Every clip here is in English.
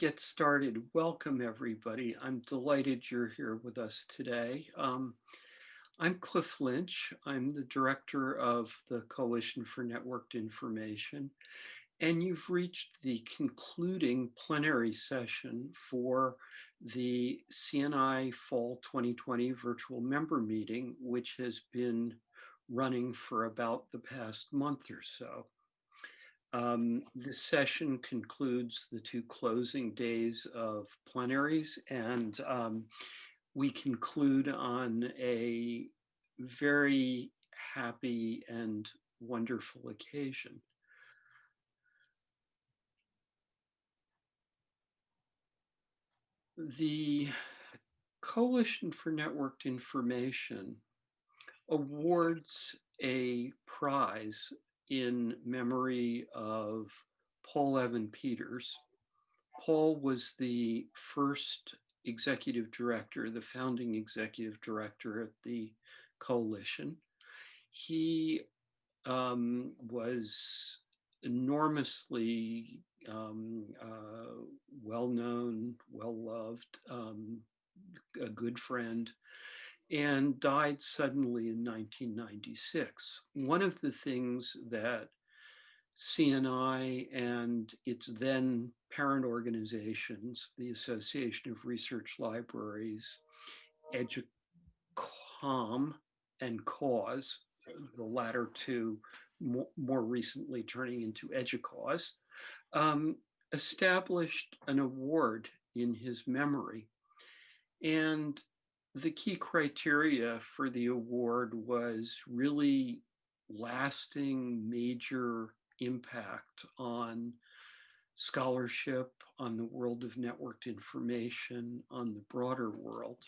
get started? Welcome, everybody. I'm delighted you're here with us today. Um, I'm Cliff Lynch. I'm the director of the Coalition for Networked Information. And you've reached the concluding plenary session for the CNI Fall 2020 virtual member meeting, which has been running for about the past month or so. Um, this session concludes the two closing days of plenaries and um, we conclude on a very happy and wonderful occasion. The Coalition for Networked Information awards a prize in memory of Paul Evan Peters. Paul was the first executive director, the founding executive director at the coalition. He um, was enormously um, uh, well-known, well-loved, um, a good friend, and died suddenly in 1996. One of the things that CNI and its then parent organizations, the Association of Research Libraries, EDUCOM, and CAUSE, the latter two more, more recently turning into EDUCAUSE, um, established an award in his memory. And the key criteria for the award was really lasting major impact on scholarship, on the world of networked information, on the broader world.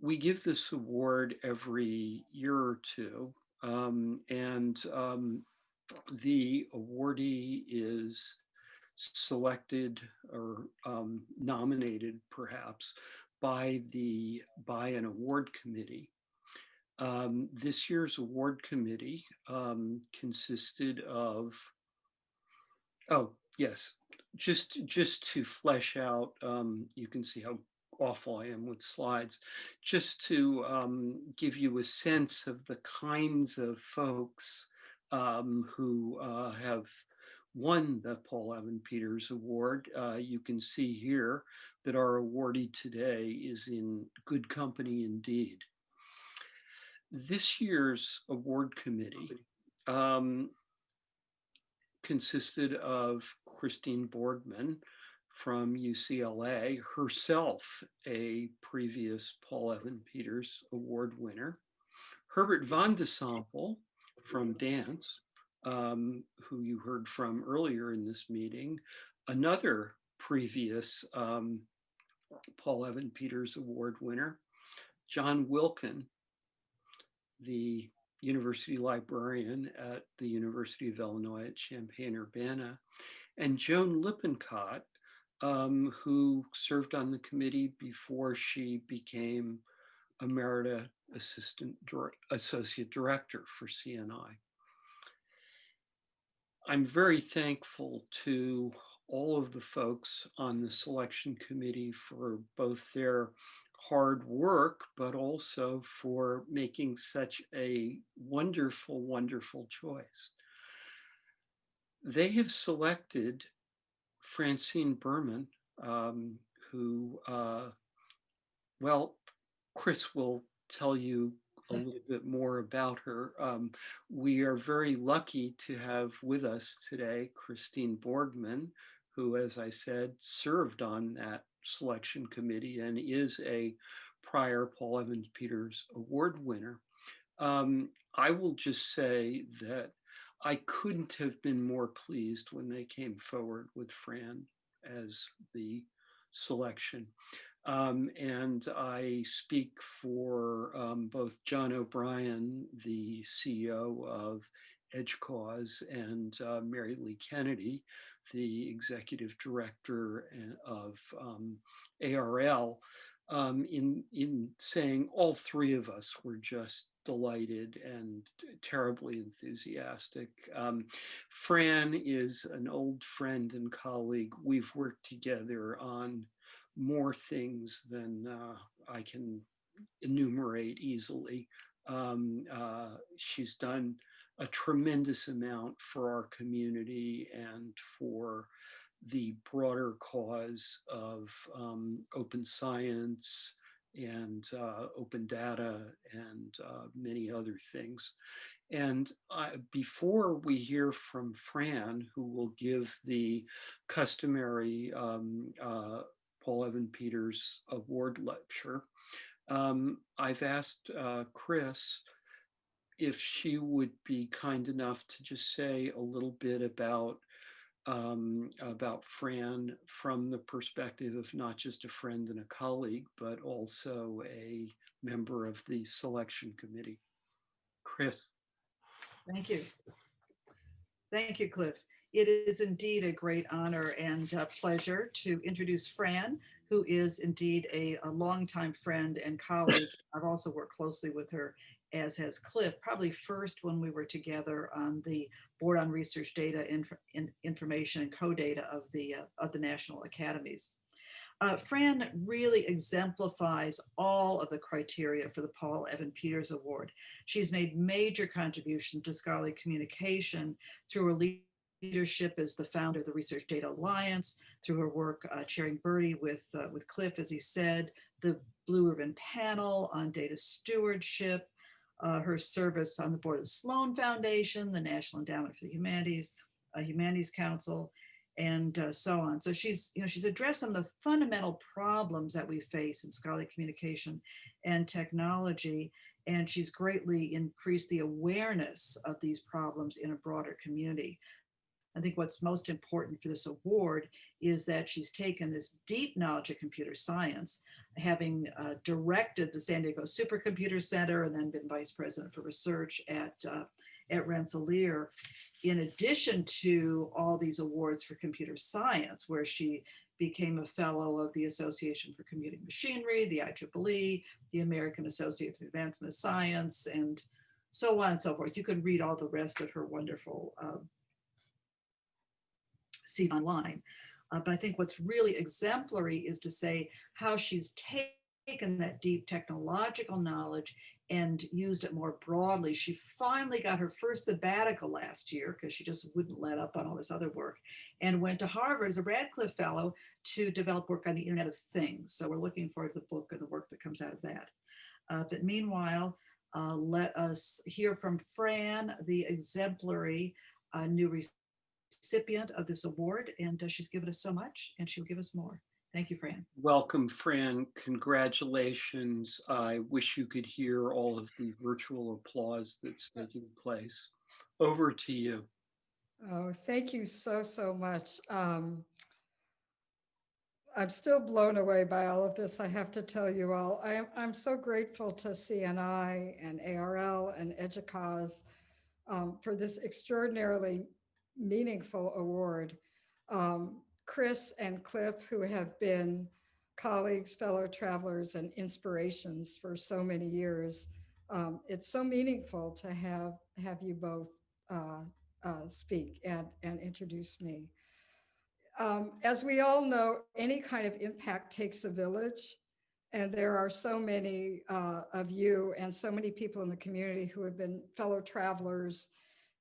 We give this award every year or two, um, and um, the awardee is selected or um, nominated perhaps by the by an award committee. Um, this year's award committee um, consisted of, oh yes, just just to flesh out, um, you can see how awful I am with slides, just to um, give you a sense of the kinds of folks um, who uh, have won the Paul Evan Peters Award. Uh, you can see here that our awardee today is in good company indeed. This year's award committee um, consisted of Christine Borgman from UCLA, herself a previous Paul Evan Peters Award winner, Herbert van de Sompel from DANS, um, who you heard from earlier in this meeting, another previous um, Paul Evan Peters Award winner, John Wilkin, the university librarian at the University of Illinois at Champaign-Urbana, and Joan Lippincott, um, who served on the committee before she became Emerita Assistant Associate Director for CNI. I'm very thankful to all of the folks on the selection committee for both their hard work, but also for making such a wonderful, wonderful choice. They have selected Francine Berman, um, who, uh, well, Chris will tell you a mm-hmm. little bit more about her. Um, we are very lucky to have with us today Christine Borgman, who, as I said, served on that selection committee and is a prior Paul Evans Peters Award winner. Um, I will just say that I couldn't have been more pleased when they came forward with Fran as the selection. Um, and I speak for um, both John O'Brien, the CEO of EDUCAUSE, and uh, Mary Lee Kennedy, the executive director of um, ARL, um, in, in saying all three of us were just delighted and terribly enthusiastic. Um, Fran is an old friend and colleague. We've worked together on more things than uh, I can enumerate easily. Um, uh, she's done a tremendous amount for our community and for the broader cause of um, open science and uh, open data and uh, many other things. And before we hear from Fran, who will give the customary um, uh, Paul Evan Peters Award lecture, um, I've asked uh, Chris if she would be kind enough to just say a little bit about um, about Fran from the perspective of not just a friend and a colleague, but also a member of the selection committee. Chris. Thank you. Thank you, Cliff. It is indeed a great honor and uh, pleasure to introduce Fran, who is indeed a, a longtime friend and colleague. I've also worked closely with her as has Cliff, probably first when we were together on the Board on Research Data Inf in Information and CODATA of the, uh, of the National Academies. Uh, Fran really exemplifies all of the criteria for the Paul Evan Peters Award. She's made major contributions to scholarly communication through her leadership as the founder of the Research Data Alliance, through her work uh, chairing BRDI with, uh, with Cliff, as he said, the Blue Ribbon Panel on Data Stewardship, uh, her service on the board of the Sloan Foundation, the National Endowment for the Humanities, uh, Humanities Council, and uh, so on. So she's, you know, she's addressed some of the fundamental problems that we face in scholarly communication and technology, and she's greatly increased the awareness of these problems in a broader community. I think what's most important for this award is that she's taken this deep knowledge of computer science, having uh, directed the San Diego Supercomputer Center and then been vice president for research at, uh, at Rensselaer, in addition to all these awards for computer science, where she became a fellow of the Association for Computing Machinery, the IEEE, the American Association for Advancement of Science, and so on and so forth. You can read all the rest of her wonderful uh, see online. Uh, but I think what's really exemplary is to say how she's taken that deep technological knowledge and used it more broadly. She finally got her first sabbatical last year because she just wouldn't let up on all this other work and went to Harvard as a Radcliffe Fellow to develop work on the Internet of Things. So we're looking forward to the book and the work that comes out of that. Uh, but meanwhile, uh, let us hear from Fran, the exemplary uh, new recipient of this award and uh, she's given us so much and she'll give us more. Thank you, Fran. Welcome, Fran. Congratulations. I wish you could hear all of the virtual applause that's taking place. Over to you. Oh, thank you so, so much. Um, I'm still blown away by all of this, I have to tell you all. I am, I'm so grateful to CNI and ARL and EDUCAUSE um, for this extraordinarily meaningful award. Um, Chris and Cliff, who have been colleagues, fellow travelers, and inspirations for so many years. Um, it's so meaningful to have, have you both uh, uh, speak and, and introduce me. Um, as we all know, any kind of impact takes a village. And there are so many uh, of you and so many people in the community who have been fellow travelers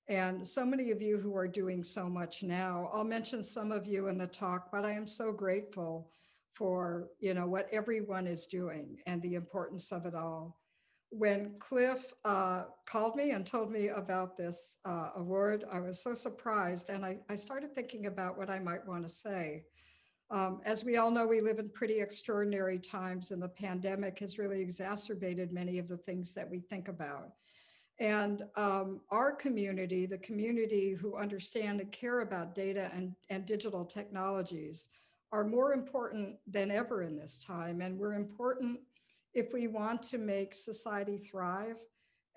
and so many of you who are doing so much now. I'll mention some of you in the talk, but I am so grateful for you know what everyone is doing and the importance of it all. When Cliff uh, called me and told me about this uh, award, I was so surprised and I, I, started thinking about what I might want to say. Um, as we all know, we live in pretty extraordinary times and the pandemic has really exacerbated many of the things that we think about. And um, our community, the community who understand and care about data and, and digital technologies are more important than ever in this time. And we're important if we want to make society thrive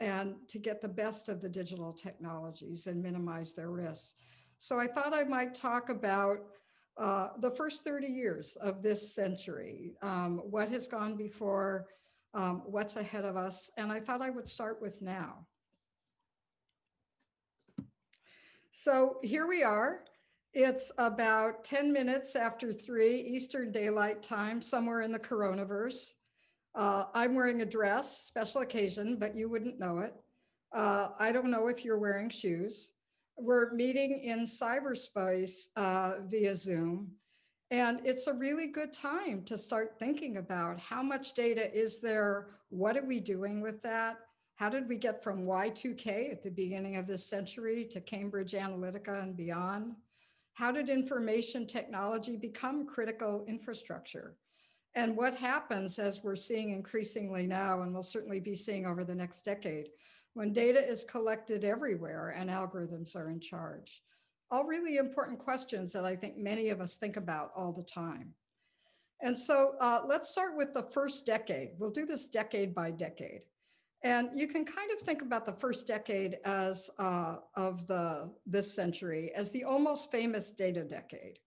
and to get the best of the digital technologies and minimize their risks. So I thought I might talk about uh, the first 30 years of this century, um, what has gone before, um, what's ahead of us. And I thought I would start with now. So here we are. It's about 10 minutes after three Eastern Daylight Time, somewhere in the coronavirus. Uh, I'm wearing a dress, special occasion, but you wouldn't know it. Uh, I don't know if you're wearing shoes. We're meeting in cyberspace uh, via Zoom. And it's a really good time to start thinking about how much data is there? What are we doing with that? How did we get from Y2K at the beginning of this century to Cambridge Analytica and beyond? How did information technology become critical infrastructure? And what happens as we're seeing increasingly now, and we'll certainly be seeing over the next decade, when data is collected everywhere and algorithms are in charge? All really important questions that I think many of us think about all the time. And so uh, let's start with the first decade. We'll do this decade by decade. And you can kind of think about the first decade as uh, of the this century as the almost famous data decade.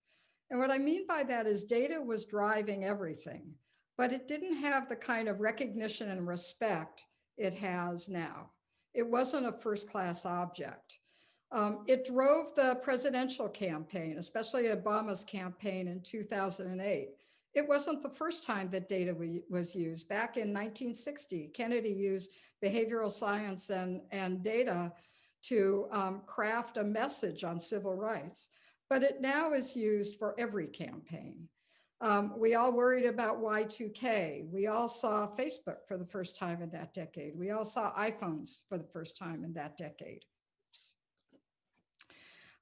And what I mean by that is data was driving everything, but it didn't have the kind of recognition and respect it has now. It wasn't a first class object. Um, it drove the presidential campaign, especially Obama's campaign in 2008. It wasn't the first time that data was used. Back in 1960, Kennedy used behavioral science and, and data to um, craft a message on civil rights, but it now is used for every campaign. Um, we all worried about Y2K. We all saw Facebook for the first time in that decade. We all saw iPhones for the first time in that decade.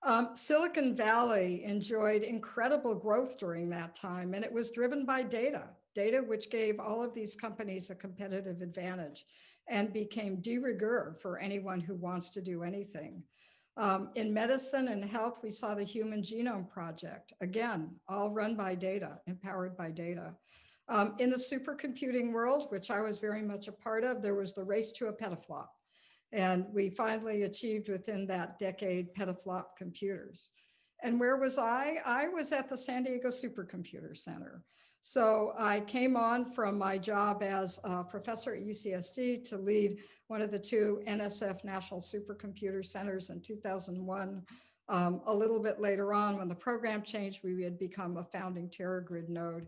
Um, Silicon Valley enjoyed incredible growth during that time, and it was driven by data, data which gave all of these companies a competitive advantage and became de rigueur for anyone who wants to do anything. Um, in medicine and health, we saw the Human Genome Project, again, all run by data, empowered by data. Um, in the supercomputing world, which I was very much a part of, there was the race to a petaflop. And we finally achieved within that decade petaflop computers. And where was I? I was at the San Diego Supercomputer Center. So I came on from my job as a professor at UCSD to lead one of the two NSF National Supercomputer Centers in 2001. Um, a little bit later on, when the program changed, we had become a founding TeraGrid node.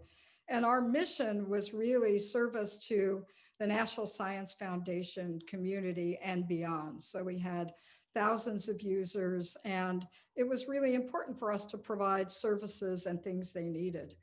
And our mission was really service to the National Science Foundation community and beyond. So we had thousands of users and it was really important for us to provide services and things they needed.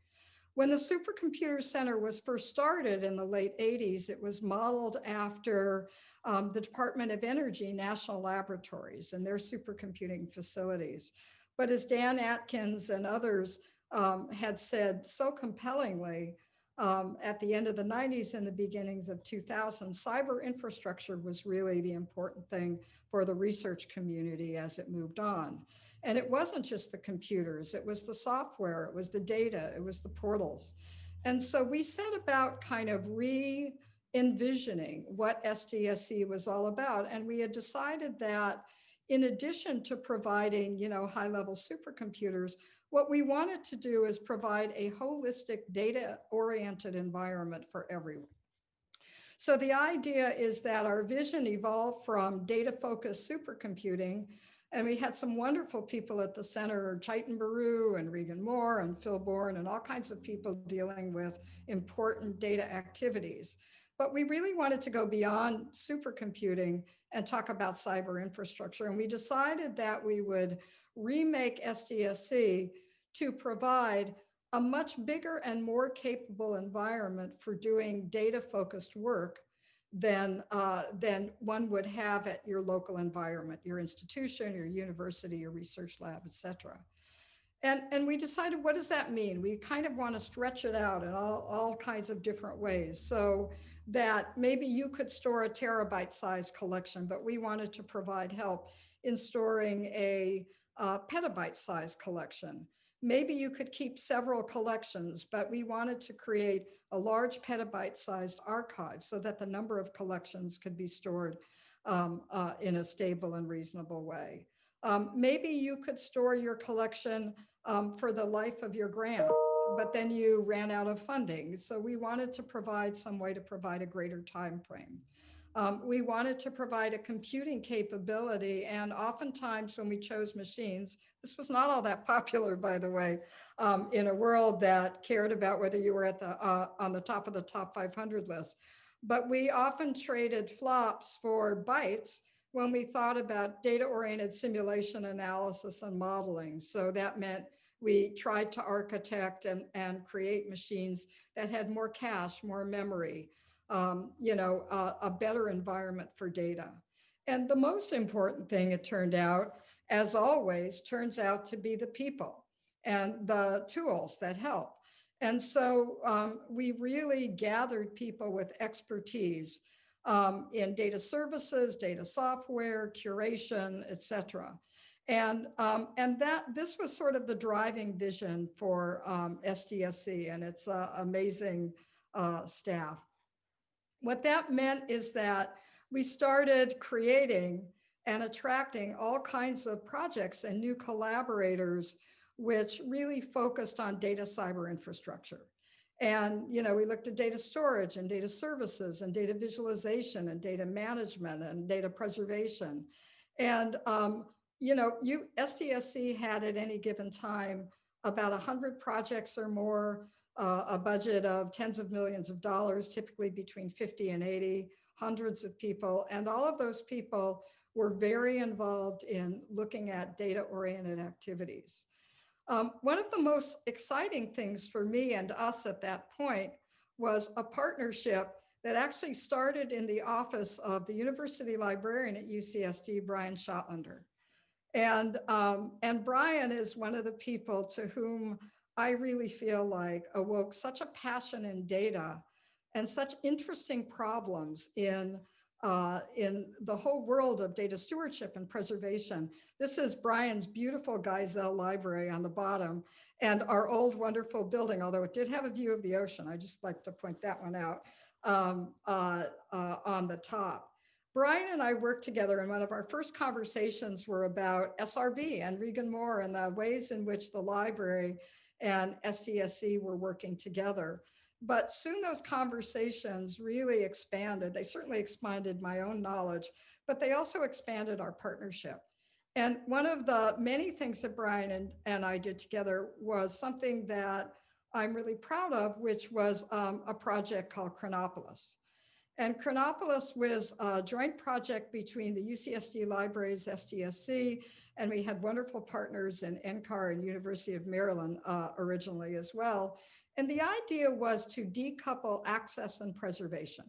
When the Supercomputer Center was first started in the late 80s, it was modeled after um, the Department of Energy National Laboratories and their supercomputing facilities. But as Dan Atkins and others um, had said so compellingly, um, at the end of the 90s and the beginnings of 2000, cyber infrastructure was really the important thing for the research community as it moved on. And it wasn't just the computers, it was the software, it was the data, it was the portals. And so we set about kind of re envisioning what SDSC was all about. And we had decided that in addition to providing, you know, high level supercomputers, what we wanted to do is provide a holistic data-oriented environment for everyone. So the idea is that our vision evolved from data-focused supercomputing, and we had some wonderful people at the center, Chaitan Baru and Reagan Moore and Phil Bourne and all kinds of people dealing with important data activities. But we really wanted to go beyond supercomputing and talk about cyber infrastructure. And we decided that we would remake SDSC to provide a much bigger and more capable environment for doing data focused work than, uh, than one would have at your local environment, your institution, your university, your research lab, et cetera. And, and we decided, what does that mean? We kind of want to stretch it out in all, all kinds of different ways. So that maybe you could store a terabyte size collection, but we wanted to provide help in storing a uh, petabyte size collection. Maybe you could keep several collections, but we wanted to create a large petabyte sized archive so that the number of collections could be stored um, uh, in a stable and reasonable way. Um, maybe you could store your collection um, for the life of your grant. but then you ran out of funding. So we wanted to provide some way to provide a greater time frame. Um, we wanted to provide a computing capability, and oftentimes when we chose machines, this was not all that popular, by the way, um, in a world that cared about whether you were at the uh, on the top of the top 500 list. But we often traded flops for bytes when we thought about data-oriented simulation analysis and modeling. So that meant we tried to architect and, and create machines that had more cache, more memory, um, you know, uh, a better environment for data. And the most important thing, it turned out, as always, turns out to be the people and the tools that help. And so um, we really gathered people with expertise um, in data services, data software, curation, et cetera. And, um, and that this was sort of the driving vision for um, SDSC and its uh, amazing uh, staff. What that meant is that we started creating and attracting all kinds of projects and new collaborators, which really focused on data cyber infrastructure. And, you know, we looked at data storage and data services and data visualization and data management and data preservation. And, um, you know, you SDSC had at any given time about 100 projects or more, uh, a budget of tens of millions of dollars, typically between 50 and 80, hundreds of people. And all of those people were very involved in looking at data-oriented activities. Um, one of the most exciting things for me and us at that point was a partnership that actually started in the office of the university librarian at UCSD, Brian Schottlaender. And, um, and Brian is one of the people to whom I really feel like awoke such a passion in data and such interesting problems in uh, in the whole world of data stewardship and preservation. This is Brian's beautiful Geisel library on the bottom and our old wonderful building, although it did have a view of the ocean. I just like to point that one out um, uh, uh, on the top. Brian and I worked together and one of our first conversations were about SRB and Reagan Moore and the ways in which the library and SDSC were working together. But soon those conversations really expanded. They certainly expanded my own knowledge, but they also expanded our partnership. And one of the many things that Brian and, and I did together was something that I'm really proud of, which was um, a project called Chronopolis. And Chronopolis was a joint project between the UCSD Libraries, SDSC, and we had wonderful partners in NCAR and University of Maryland uh, originally as well. And the idea was to decouple access and preservation.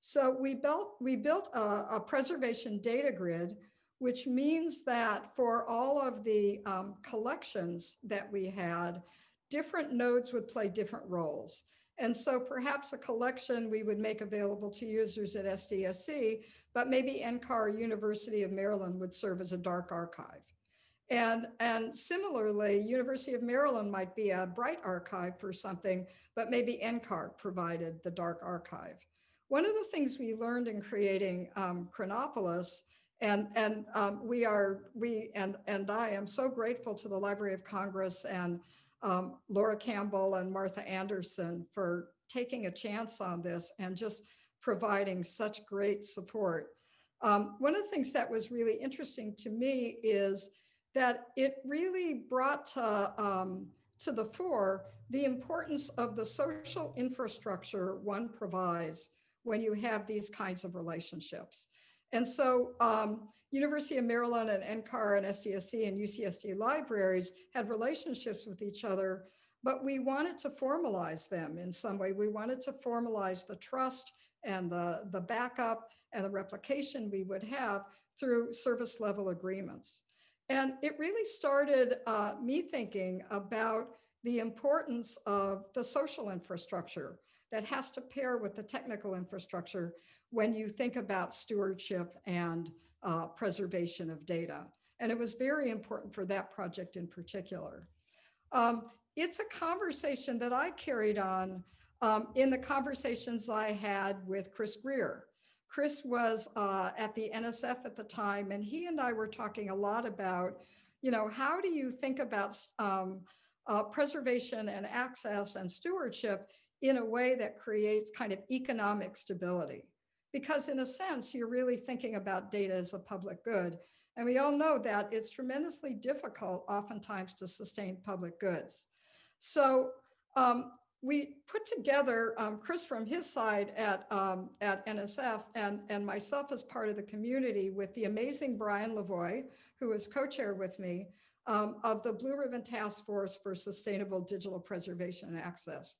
So we built, we built a, a preservation data grid, which means that for all of the um, collections that we had, different nodes would play different roles. And so perhaps a collection we would make available to users at SDSC, but maybe NCAR University of Maryland would serve as a dark archive. And, and similarly, University of Maryland might be a bright archive for something, but maybe NCAR provided the dark archive. One of the things we learned in creating um, Chronopolis, and, and um, we are, we and, and I am so grateful to the Library of Congress and um, Laura Campbell and Martha Anderson for taking a chance on this and just providing such great support. Um, one of the things that was really interesting to me is that it really brought to, um, to the fore the importance of the social infrastructure one provides when you have these kinds of relationships. And so um, University of Maryland and NCAR and SDSC and UCSD libraries had relationships with each other, but we wanted to formalize them in some way. We wanted to formalize the trust and the, the backup and the replication we would have through service level agreements. And it really started uh, me thinking about the importance of the social infrastructure that has to pair with the technical infrastructure when you think about stewardship and uh, preservation of data. And it was very important for that project in particular. Um, it's a conversation that I carried on um, in the conversations I had with Chris Greer, Chris was uh, at the NSF at the time, and he and I were talking a lot about, you know, how do you think about um, uh, preservation and access and stewardship in a way that creates kind of economic stability. Because in a sense, you're really thinking about data as a public good. And we all know that it's tremendously difficult oftentimes to sustain public goods. So um, we put together, um, Chris from his side at, um, at NSF and, and myself as part of the community with the amazing Brian Lavoie, who is co-chair with me, um, of the Blue Ribbon Task Force for Sustainable Digital Preservation and Access.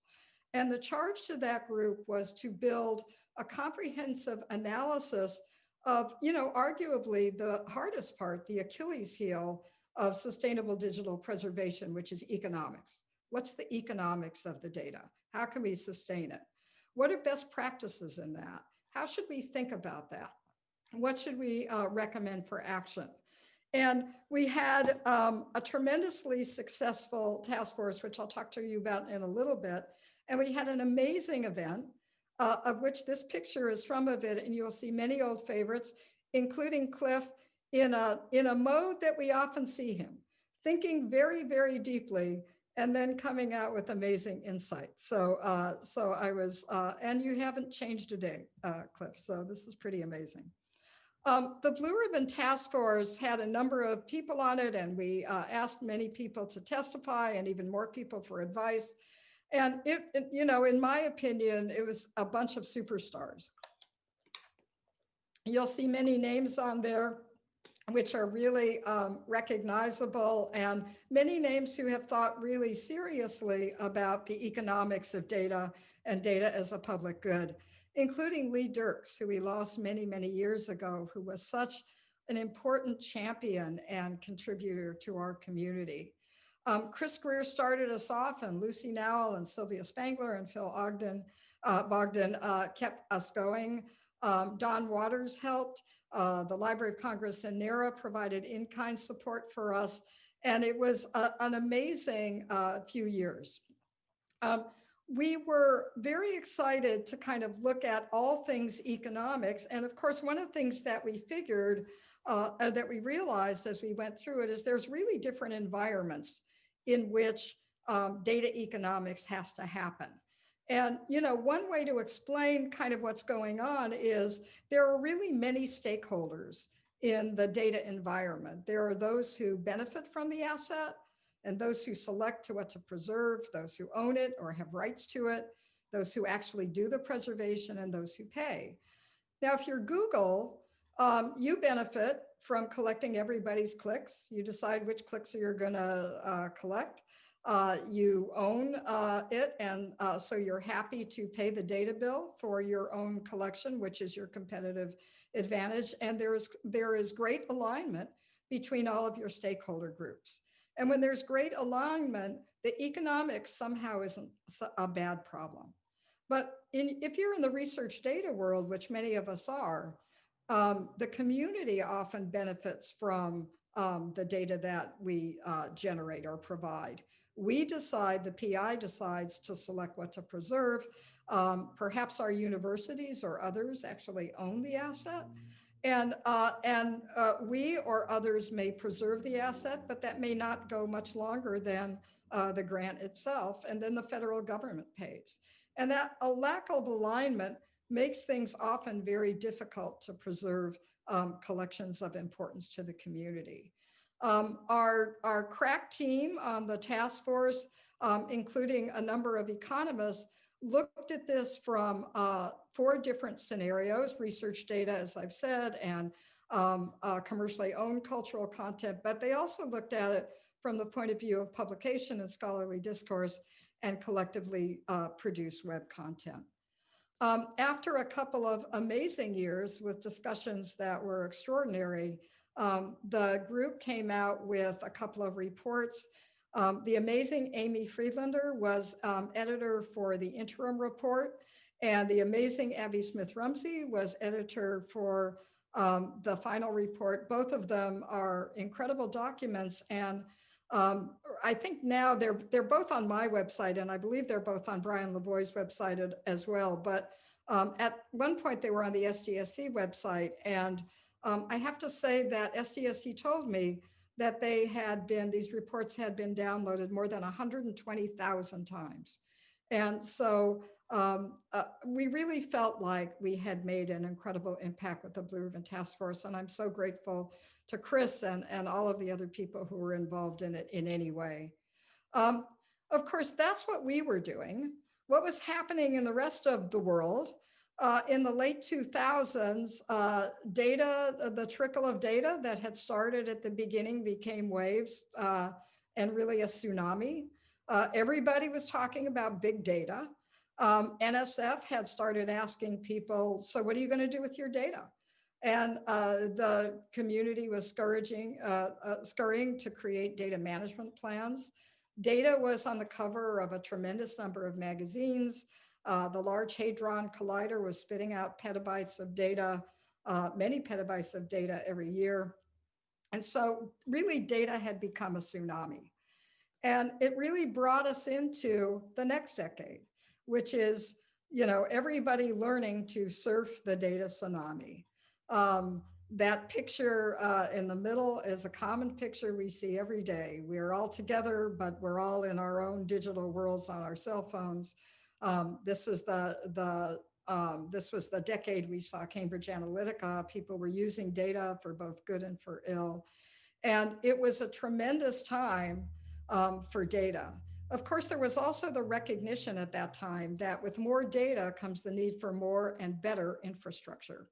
And the charge to that group was to build a comprehensive analysis of, you know, arguably the hardest part, the Achilles heel of sustainable digital preservation, which is economics. What's the economics of the data? How can we sustain it? What are best practices in that? How should we think about that? What should we uh, recommend for action? And we had um, a tremendously successful task force, which I'll talk to you about in a little bit. And we had an amazing event uh, of which this picture is from of it. And you'll see many old favorites, including Cliff in a, in a mode that we often see him, thinking very, very deeply and then coming out with amazing insight. So, uh, so I was, uh, and you haven't changed a day, uh, Cliff. So this is pretty amazing. Um, the Blue Ribbon Task Force had a number of people on it, and we uh, asked many people to testify and even more people for advice. And it, it, you know, in my opinion, it was a bunch of superstars. You'll see many names on there which are really um, recognizable and many names who have thought really seriously about the economics of data and data as a public good, including Lee Dirks, who we lost many, many years ago, who was such an important champion and contributor to our community. Um, Chris Greer started us off and Lucy Nowell and Sylvia Spengler and Phil Ogden, uh, Bogden uh, kept us going. Um, Don Waters helped. Uh, the Library of Congress and NARA provided in-kind support for us. And it was a, an amazing uh, few years. Um, we were very excited to kind of look at all things economics. And of course, one of the things that we figured uh, that we realized as we went through it is there's really different environments in which um, data economics has to happen. And, you know, one way to explain kind of what's going on is there are really many stakeholders in the data environment. There are those who benefit from the asset and those who select to what to preserve, those who own it or have rights to it, those who actually do the preservation and those who pay. Now, if you're Google, um, you benefit from collecting everybody's clicks. You decide which clicks you're gonna uh, collect. Uh, you own uh, it, and uh, so you're happy to pay the data bill for your own collection, which is your competitive advantage. And there is, there is great alignment between all of your stakeholder groups. And when there's great alignment, the economics somehow isn't a bad problem. But in, if you're in the research data world, which many of us are, um, the community often benefits from um, the data that we uh, generate or provide. We decide, the PI decides to select what to preserve. Um, perhaps our universities or others actually own the asset. And, uh, and uh, we or others may preserve the asset, but that may not go much longer than uh, the grant itself. And then the federal government pays. And that a lack of alignment makes things often very difficult to preserve um, collections of importance to the community. Um, our, our crack team on the task force, um, including a number of economists, looked at this from uh, four different scenarios, research data, as I've said, and um, uh, commercially owned cultural content, but they also looked at it from the point of view of publication and scholarly discourse and collectively uh, produced web content. Um, after a couple of amazing years with discussions that were extraordinary, um, the group came out with a couple of reports. Um, the amazing Amy Friedlander was um, editor for the interim report, and the amazing Abby Smith Rumsey was editor for um, the final report. Both of them are incredible documents, and um, I think now they're they're both on my website, and I believe they're both on Brian Lavoie's website as well. But um, at one point, they were on the SDSC website, and um, I have to say that SDSC told me that they had been, these reports had been downloaded more than 120,000 times. And so um, uh, we really felt like we had made an incredible impact with the Blue Ribbon Task Force. And I'm so grateful to Chris and, and all of the other people who were involved in it in any way. Um, of course, that's what we were doing. What was happening in the rest of the world uh, in the late 2000s, uh, data, the trickle of data that had started at the beginning became waves uh, and really a tsunami. Uh, everybody was talking about big data. Um, NSF had started asking people, so what are you going to do with your data? And uh, the community was scourging, uh, scurrying to create data management plans. Data was on the cover of a tremendous number of magazines. Uh, the Large Hadron Collider was spitting out petabytes of data, uh, many petabytes of data every year. And so really data had become a tsunami. And it really brought us into the next decade, which is, you know, everybody learning to surf the data tsunami. Um, that picture uh, in the middle is a common picture we see every day. We're all together, but we're all in our own digital worlds on our cell phones. Um, this was the, the um, this was the decade we saw Cambridge Analytica. People were using data for both good and for ill. And it was a tremendous time um, for data. Of course, there was also the recognition at that time that with more data comes the need for more and better infrastructure.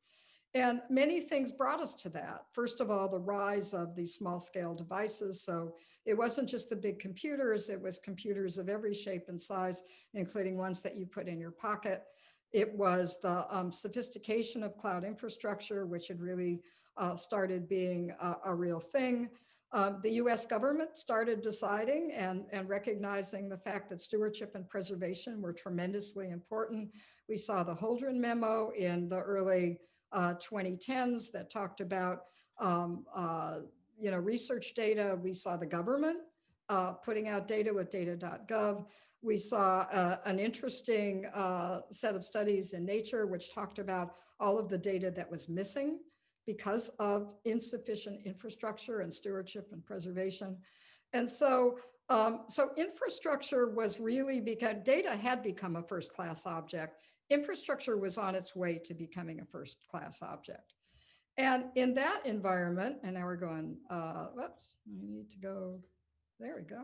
And many things brought us to that. First of all, the rise of these small scale devices. So it wasn't just the big computers, it was computers of every shape and size, including ones that you put in your pocket. It was the um, sophistication of cloud infrastructure, which had really uh, started being a, a real thing. Um, the US government started deciding and, and recognizing the fact that stewardship and preservation were tremendously important. We saw the Holdren memo in the early uh, 2010s that talked about um, uh, you know, research data. We saw the government uh, putting out data with data.gov. We saw uh, an interesting uh, set of studies in Nature, which talked about all of the data that was missing because of insufficient infrastructure and stewardship and preservation. And so, um, so infrastructure was really because data had become a first class object infrastructure was on its way to becoming a first class object. And in that environment, and now we're going, uh, whoops, I need to go, there we go.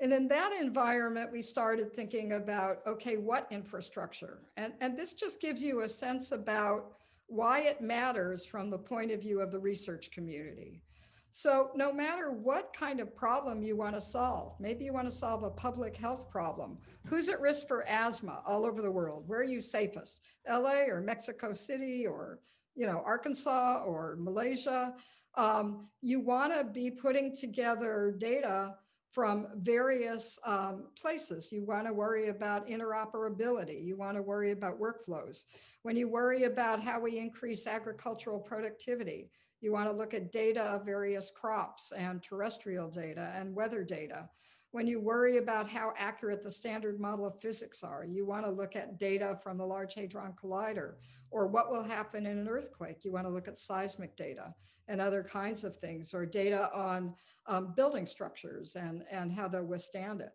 And in that environment, we started thinking about, okay, what infrastructure? And, and this just gives you a sense about why it matters from the point of view of the research community. So no matter what kind of problem you want to solve, maybe you want to solve a public health problem. Who's at risk for asthma all over the world? Where are you safest? LA or Mexico City or you know Arkansas or Malaysia? Um, you want to be putting together data from various um, places. You want to worry about interoperability. You want to worry about workflows. When you worry about how we increase agricultural productivity, you want to look at data of various crops and terrestrial data and weather data. When you worry about how accurate the standard model of physics are, you want to look at data from the Large Hadron Collider or what will happen in an earthquake. You want to look at seismic data and other kinds of things or data on um, building structures and, and how they'll withstand it.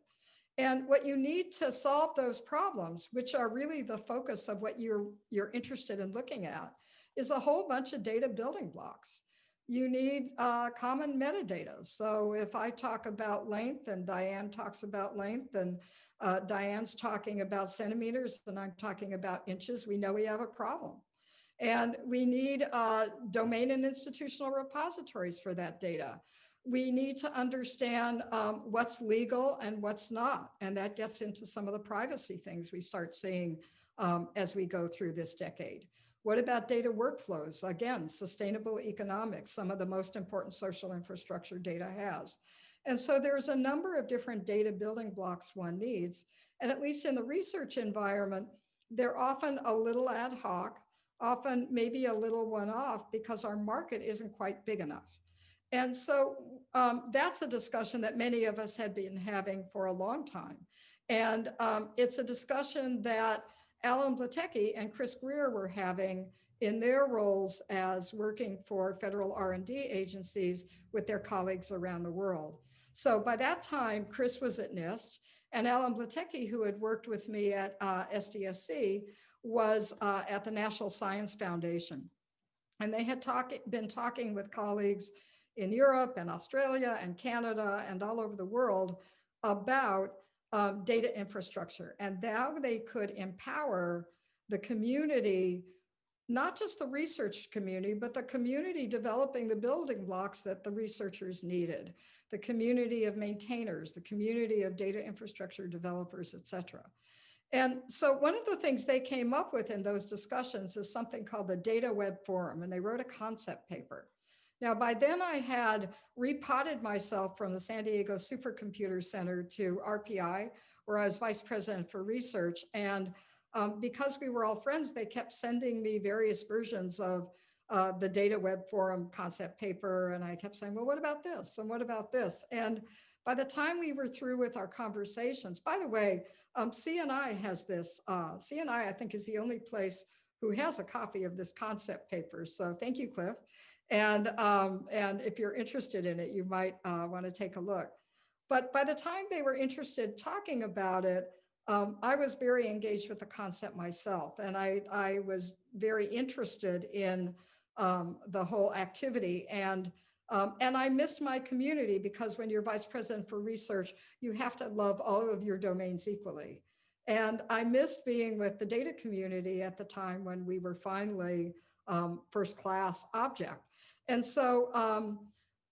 And what you need to solve those problems, which are really the focus of what you're, you're interested in looking at, is a whole bunch of data building blocks. You need uh, common metadata. So if I talk about length and Diane talks about length and uh, Diane's talking about centimeters and I'm talking about inches, we know we have a problem. And we need uh, domain and institutional repositories for that data. We need to understand um, what's legal and what's not. And that gets into some of the privacy things we start seeing um, as we go through this decade. What about data workflows? Again, sustainable economics, some of the most important social infrastructure data has. And so there's a number of different data building blocks one needs. And at least in the research environment, they're often a little ad hoc, often maybe a little one off because our market isn't quite big enough. And so um, that's a discussion that many of us had been having for a long time. And um, it's a discussion that Alan Blatecky and Chris Greer were having in their roles as working for federal R&D agencies with their colleagues around the world. So by that time, Chris was at NIST and Alan Blatecky, who had worked with me at uh, SDSC, was uh, at the National Science Foundation. And they had talk, been talking with colleagues in Europe and Australia and Canada and all over the world about um, data infrastructure and how they could empower the community, not just the research community, but the community developing the building blocks that the researchers needed, the community of maintainers, the community of data infrastructure developers, et cetera. And so one of the things they came up with in those discussions is something called the Data Web Forum, and they wrote a concept paper. Now, by then I had repotted myself from the San Diego Supercomputer Center to RPI, where I was vice president for research. And um, because we were all friends, they kept sending me various versions of uh, the Data Web Forum concept paper. And I kept saying, well, what about this? And what about this? And by the time we were through with our conversations, by the way, um, CNI has this. Uh, CNI, I think, is the only place who has a copy of this concept paper. So thank you, Cliff. And, um, and if you're interested in it, you might uh, want to take a look. But by the time they were interested talking about it, um, I was very engaged with the concept myself. And I, I was very interested in um, the whole activity. And, um, and I missed my community because when you're vice president for research, you have to love all of your domains equally. And I missed being with the data community at the time when we were finally um, first class object. And so, um,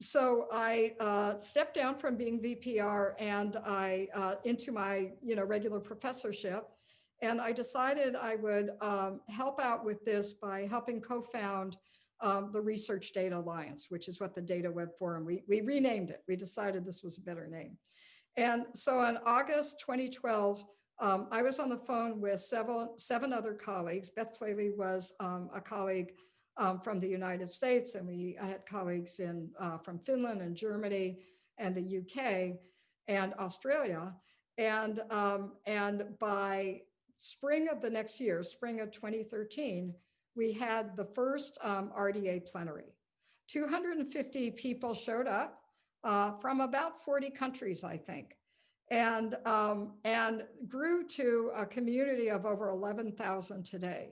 so I uh, stepped down from being VPR and I uh, into my you know regular professorship, and I decided I would um, help out with this by helping co-found um, the Research Data Alliance, which is what the Data Web Forum we we renamed it. We decided this was a better name, and so in August 2012. Um, I was on the phone with seven, seven other colleagues. Beth Plale was um, a colleague um, from the United States, and we had colleagues in uh, from Finland and Germany and the UK and Australia. And, um, and by spring of the next year, spring of 2013, we had the first um, RDA plenary. 250 people showed up uh, from about 40 countries, I think, and, um, and grew to a community of over 11,000 today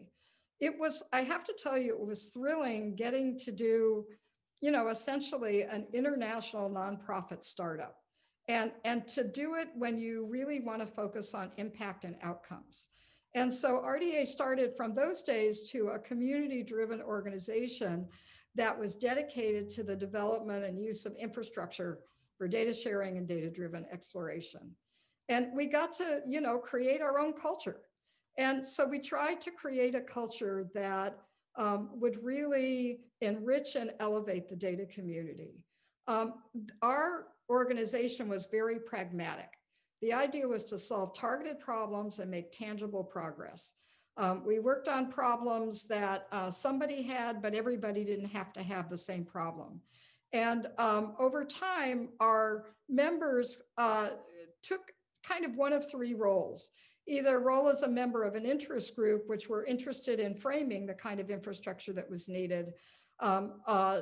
it was, I have to tell you, it was thrilling getting to do, you know, essentially an international nonprofit startup. And, and to do it when you really want to focus on impact and outcomes. And so RDA started from those days to a community driven organization that was dedicated to the development and use of infrastructure for data sharing and data driven exploration. And we got to, you know, create our own culture. And so we tried to create a culture that um, would really enrich and elevate the data community. Um, our organization was very pragmatic. The idea was to solve targeted problems and make tangible progress. Um, we worked on problems that uh, somebody had, but everybody didn't have to have the same problem. And um, over time, our members uh, took kind of one of three roles either role as a member of an interest group, which were interested in framing the kind of infrastructure that was needed, um, uh,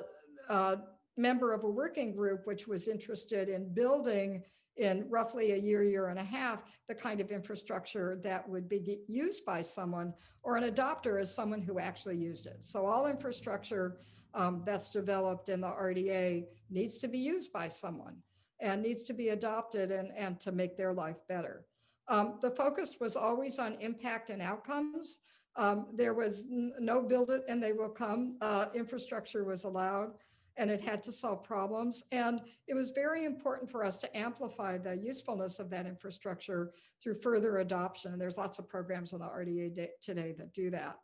uh, member of a working group, which was interested in building in roughly a year, year and a half, the kind of infrastructure that would be used by someone, or an adopter as someone who actually used it. So all infrastructure um, that's developed in the RDA needs to be used by someone and needs to be adopted and, and to make their life better. Um, the focus was always on impact and outcomes. Um, there was no build it and they will come. Uh, infrastructure was allowed and it had to solve problems. And it was very important for us to amplify the usefulness of that infrastructure through further adoption. And there's lots of programs on the RDA today that do that.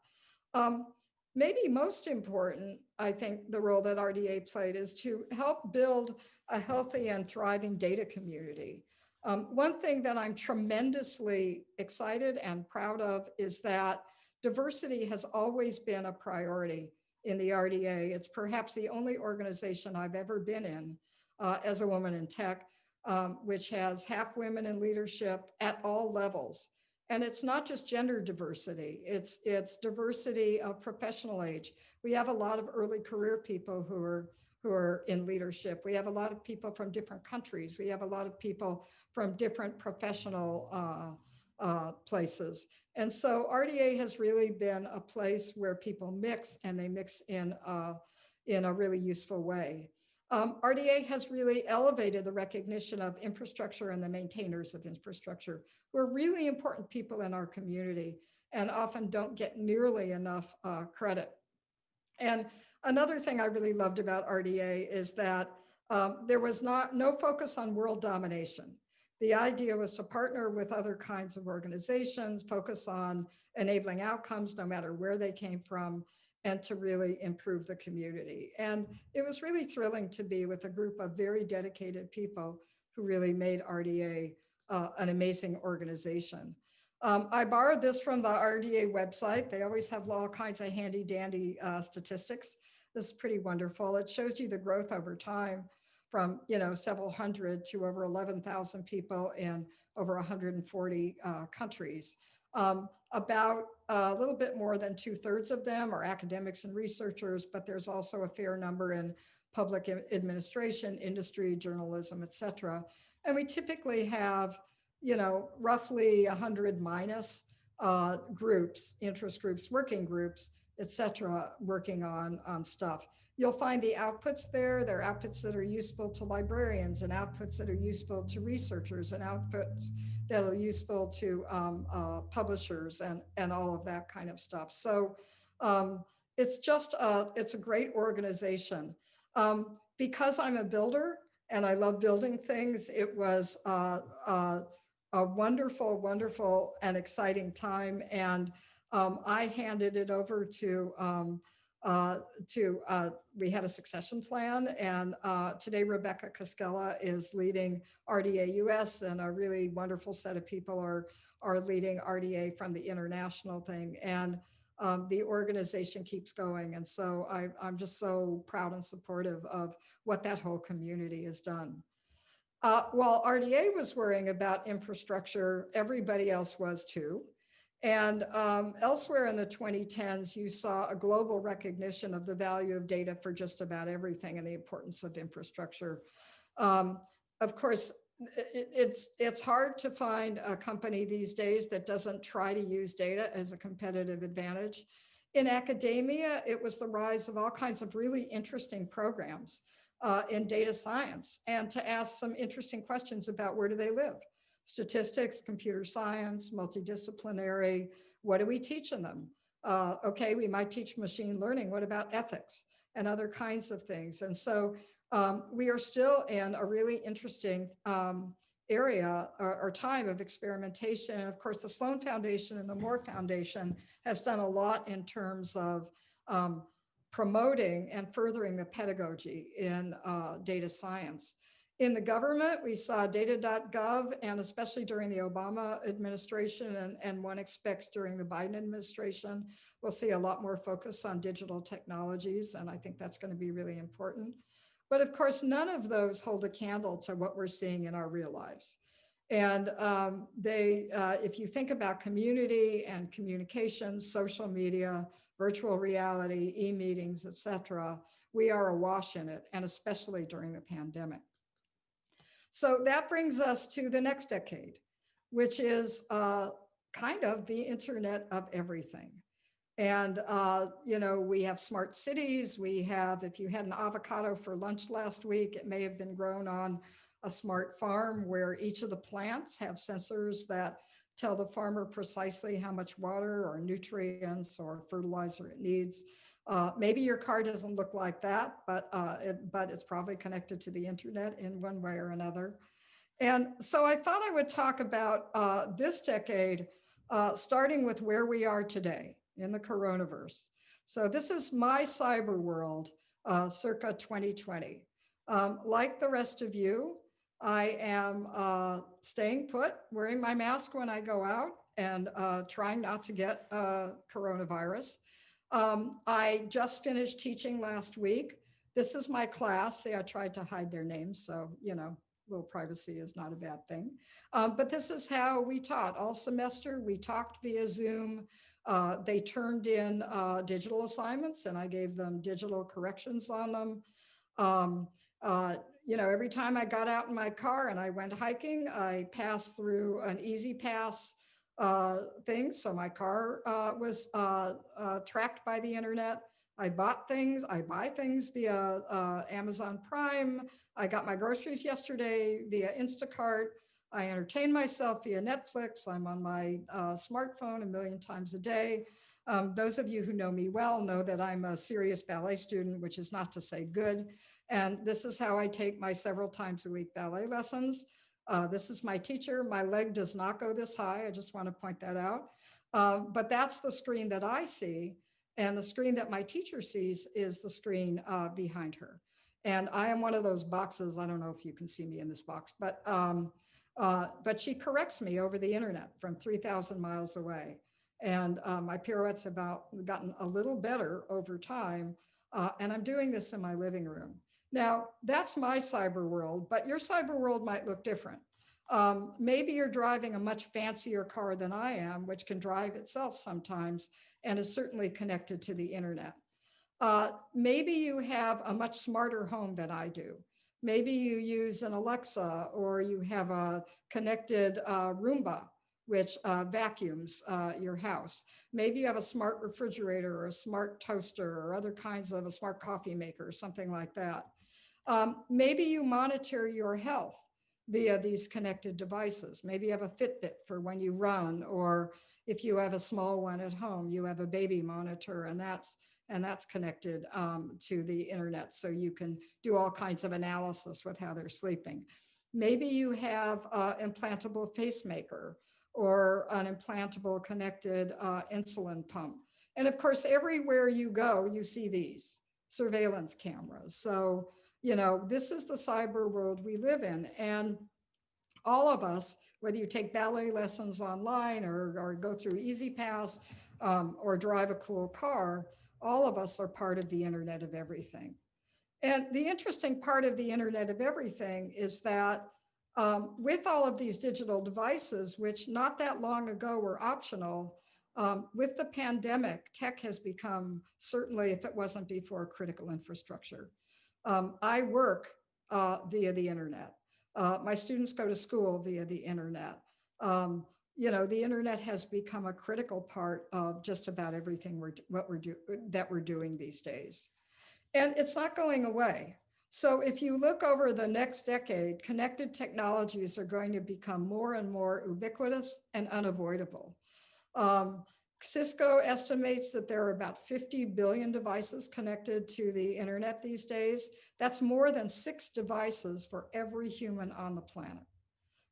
Um, maybe most important, I think the role that RDA played is to help build a healthy and thriving data community. Um, one thing that I'm tremendously excited and proud of is that diversity has always been a priority in the RDA. It's perhaps the only organization I've ever been in uh, as a woman in tech, um, which has half women in leadership at all levels. And it's not just gender diversity, it's, it's diversity of professional age. We have a lot of early career people who are, who are in leadership. We have a lot of people from different countries. We have a lot of people from different professional uh, uh, places. And so RDA has really been a place where people mix and they mix in, uh, in a really useful way. Um, RDA has really elevated the recognition of infrastructure and the maintainers of infrastructure, who are really important people in our community and often don't get nearly enough uh, credit. And another thing I really loved about RDA is that um, there was not no focus on world domination. The idea was to partner with other kinds of organizations, focus on enabling outcomes, no matter where they came from, and to really improve the community. And it was really thrilling to be with a group of very dedicated people who really made RDA uh, an amazing organization. Um, I borrowed this from the RDA website. They always have all kinds of handy dandy uh, statistics. This is pretty wonderful. It shows you the growth over time from, you know, several hundred to over 11,000 people in over 140 uh, countries. Um, about a little bit more than two thirds of them are academics and researchers, but there's also a fair number in public administration, industry, journalism, et cetera. And we typically have, you know, roughly 100 minus uh, groups, interest groups, working groups, et cetera, working on, on stuff. You'll find the outputs there. There are outputs that are useful to librarians and outputs that are useful to researchers and outputs that are useful to um, uh, publishers and, and all of that kind of stuff. So um, it's just, a, it's a great organization. Um, because I'm a builder and I love building things, it was uh, uh, a wonderful, wonderful and exciting time. And um, I handed it over to um, uh, to uh, we had a succession plan and uh, today Rebecca Koskela is leading RDA US and a really wonderful set of people are are leading RDA from the international thing and um, the organization keeps going and so I, I'm just so proud and supportive of what that whole community has done. Uh, while RDA was worrying about infrastructure, everybody else was too. And um, elsewhere in the 2010s, you saw a global recognition of the value of data for just about everything and the importance of infrastructure. Um, of course, it, it's, it's hard to find a company these days that doesn't try to use data as a competitive advantage. In academia, it was the rise of all kinds of really interesting programs uh, in data science and to ask some interesting questions about where do they live statistics, computer science, multidisciplinary. What do we teach in them? Uh, okay, we might teach machine learning. What about ethics and other kinds of things? And so um, we are still in a really interesting um, area or, or, time of experimentation. And of course, the Sloan Foundation and the Moore Foundation has done a lot in terms of um, promoting and furthering the pedagogy in uh, data science. In the government, we saw data.gov and especially during the Obama administration and, and one expects during the Biden administration, we'll see a lot more focus on digital technologies. And I think that's going to be really important. But of course, none of those hold a candle to what we're seeing in our real lives. And um, they, uh, if you think about community and communications, social media, virtual reality, e-meetings, et cetera, we are awash in it, and especially during the pandemic. So that brings us to the next decade, which is uh, kind of the internet of everything. And, uh, you know, we have smart cities. We have, if you had an avocado for lunch last week, it may have been grown on a smart farm where each of the plants have sensors that tell the farmer precisely how much water or nutrients or fertilizer it needs. Uh, maybe your car doesn't look like that, but, uh, it, but it's probably connected to the internet in one way or another. And so I thought I would talk about uh, this decade, uh, starting with where we are today in the coronavirus. So this is my cyber world, uh, circa 2020. Um, like the rest of you, I am uh, staying put, wearing my mask when I go out and trying not to get coronavirus. Um, I just finished teaching last week. This is my class. See, I tried to hide their names, so, you know, little privacy is not a bad thing. Um, but this is how we taught all semester. We talked via Zoom. Uh, they turned in uh, digital assignments and I gave them digital corrections on them. Um, uh, you know, every time I got out in my car and I went hiking, I passed through an E-ZPass uh, thing. So my car uh, was uh, uh, tracked by the internet. I bought things, I buy things via Amazon Prime. I got my groceries yesterday via Instacart. I entertain myself via Netflix. I'm on my smartphone a million times a day. Um, those of you who know me well know that I'm a serious ballet student, which is not to say good. And this is how I take my several times a week ballet lessons. Uh, this is my teacher. My leg does not go this high. I just want to point that out. Um, but that's the screen that I see. And the screen that my teacher sees is the screen uh, behind her. And I am one of those boxes. I don't know if you can see me in this box, but um, uh, but she corrects me over the internet from 3,000 miles away. And uh, my pirouettes have about gotten a little better over time. Uh, and I'm doing this in my living room. Now, that's my cyber world, but your cyber world might look different. Um, maybe you're driving a much fancier car than I am, which can drive itself sometimes and is certainly connected to the internet. Uh, maybe you have a much smarter home than I do. Maybe you use an Alexa or you have a connected uh, Roomba, which uh, vacuums uh, your house. Maybe you have a smart refrigerator or a smart toaster or other kinds of a smart coffee maker, or something like that. Um, maybe you monitor your health via these connected devices. Maybe you have a Fitbit for when you run, or if you have a small one at home, you have a baby monitor and that's and that's connected um, to the internet. So you can do all kinds of analysis with how they're sleeping. Maybe you have an implantable pacemaker or an implantable connected uh, insulin pump. And of course, everywhere you go, you see these surveillance cameras. So you know, this is the cyber world we live in. And all of us, whether you take ballet lessons online or, or go through E-ZPass um, or drive a cool car, all of us are part of the Internet of Everything. And the interesting part of the Internet of Everything is that um, with all of these digital devices, which not that long ago were optional, um, with the pandemic, tech has become, certainly if it wasn't before, critical infrastructure. Um, I work uh, via the internet. Uh, my students go to school via the internet. Um, you know, the internet has become a critical part of just about everything we're what we're do that we're doing these days, and it's not going away. So if you look over the next decade, connected technologies are going to become more and more ubiquitous and unavoidable. Um, Cisco estimates that there are about 50 billion devices connected to the internet these days. That's more than six devices for every human on the planet.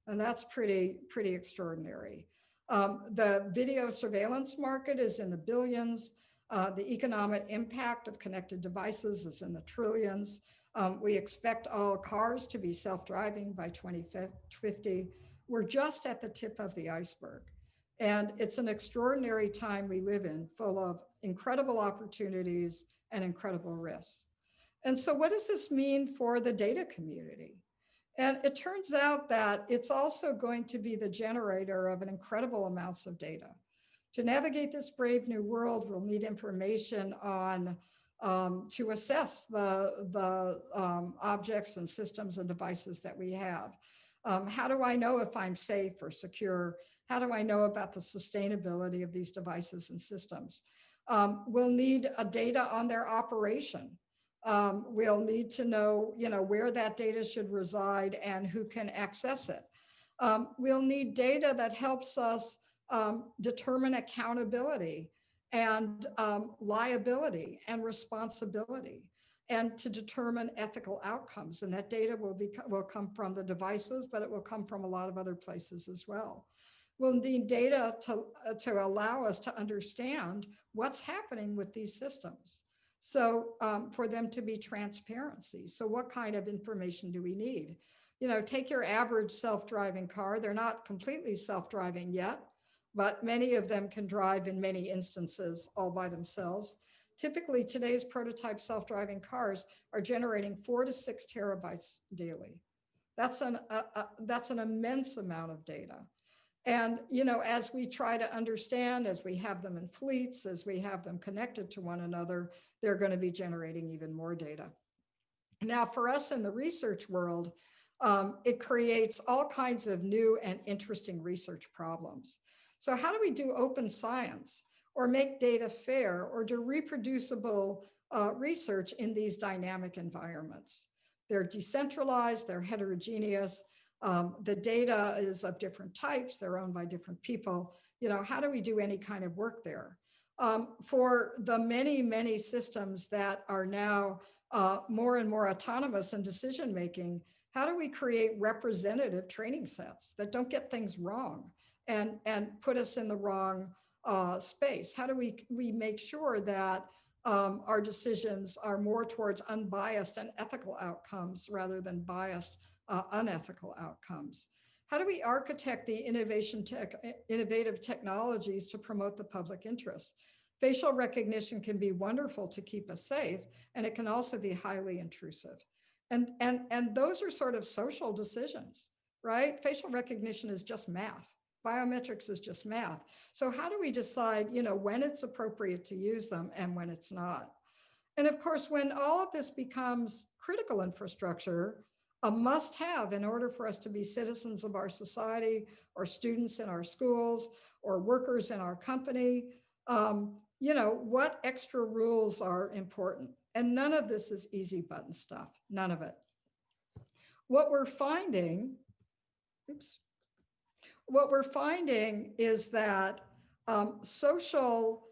And that's pretty, pretty extraordinary. Um, the video surveillance market is in the billions. Uh, the economic impact of connected devices is in the trillions. Um, we expect all cars to be self-driving by 2050. We're just at the tip of the iceberg. And it's an extraordinary time we live in, full of incredible opportunities and incredible risks. And so what does this mean for the data community? And it turns out that it's also going to be the generator of an incredible amounts of data. To navigate this brave new world, we'll need information on um, to assess the, the um, objects and systems and devices that we have. Um, how do I know if I'm safe or secure? How do I know about the sustainability of these devices and systems? Um, we'll need a data on their operation. Um, we'll need to know, you know, where that data should reside and who can access it. Um, we'll need data that helps us um, determine accountability and um, liability and responsibility and to determine ethical outcomes. And that data will, be, will come from the devices, but it will come from a lot of other places as well. We'll need data to, uh, to allow us to understand what's happening with these systems. So um, for them to be transparency. So what kind of information do we need? You know, take your average self-driving car. They're not completely self-driving yet, but many of them can drive in many instances all by themselves. Typically, today's prototype self-driving cars are generating four to six terabytes daily. That's an, a, a, that's an immense amount of data. And, you know, as we try to understand, as we have them in fleets, as we have them connected to one another, they're going to be generating even more data. Now, for us in the research world, um, it creates all kinds of new and interesting research problems. So how do we do open science or make data fair or do reproducible uh, research in these dynamic environments? They're decentralized, they're heterogeneous, um, the data is of different types, they're owned by different people. You know, how do we do any kind of work there? Um, for the many, many systems that are now uh, more and more autonomous in decision making, how do we create representative training sets that don't get things wrong and, and put us in the wrong uh, space? How do we, we make sure that um, our decisions are more towards unbiased and ethical outcomes rather than biased uh, unethical outcomes? How do we architect the innovation tech, innovative technologies to promote the public interest? Facial recognition can be wonderful to keep us safe, and it can also be highly intrusive. And, and, and those are sort of social decisions, right? Facial recognition is just math. Biometrics is just math. So how do we decide, you know, when it's appropriate to use them and when it's not? And of course, when all of this becomes critical infrastructure, a must have in order for us to be citizens of our society or students in our schools or workers in our company, um, you know, what extra rules are important? And none of this is easy button stuff, none of it. What we're finding, oops, what we're finding is that um, social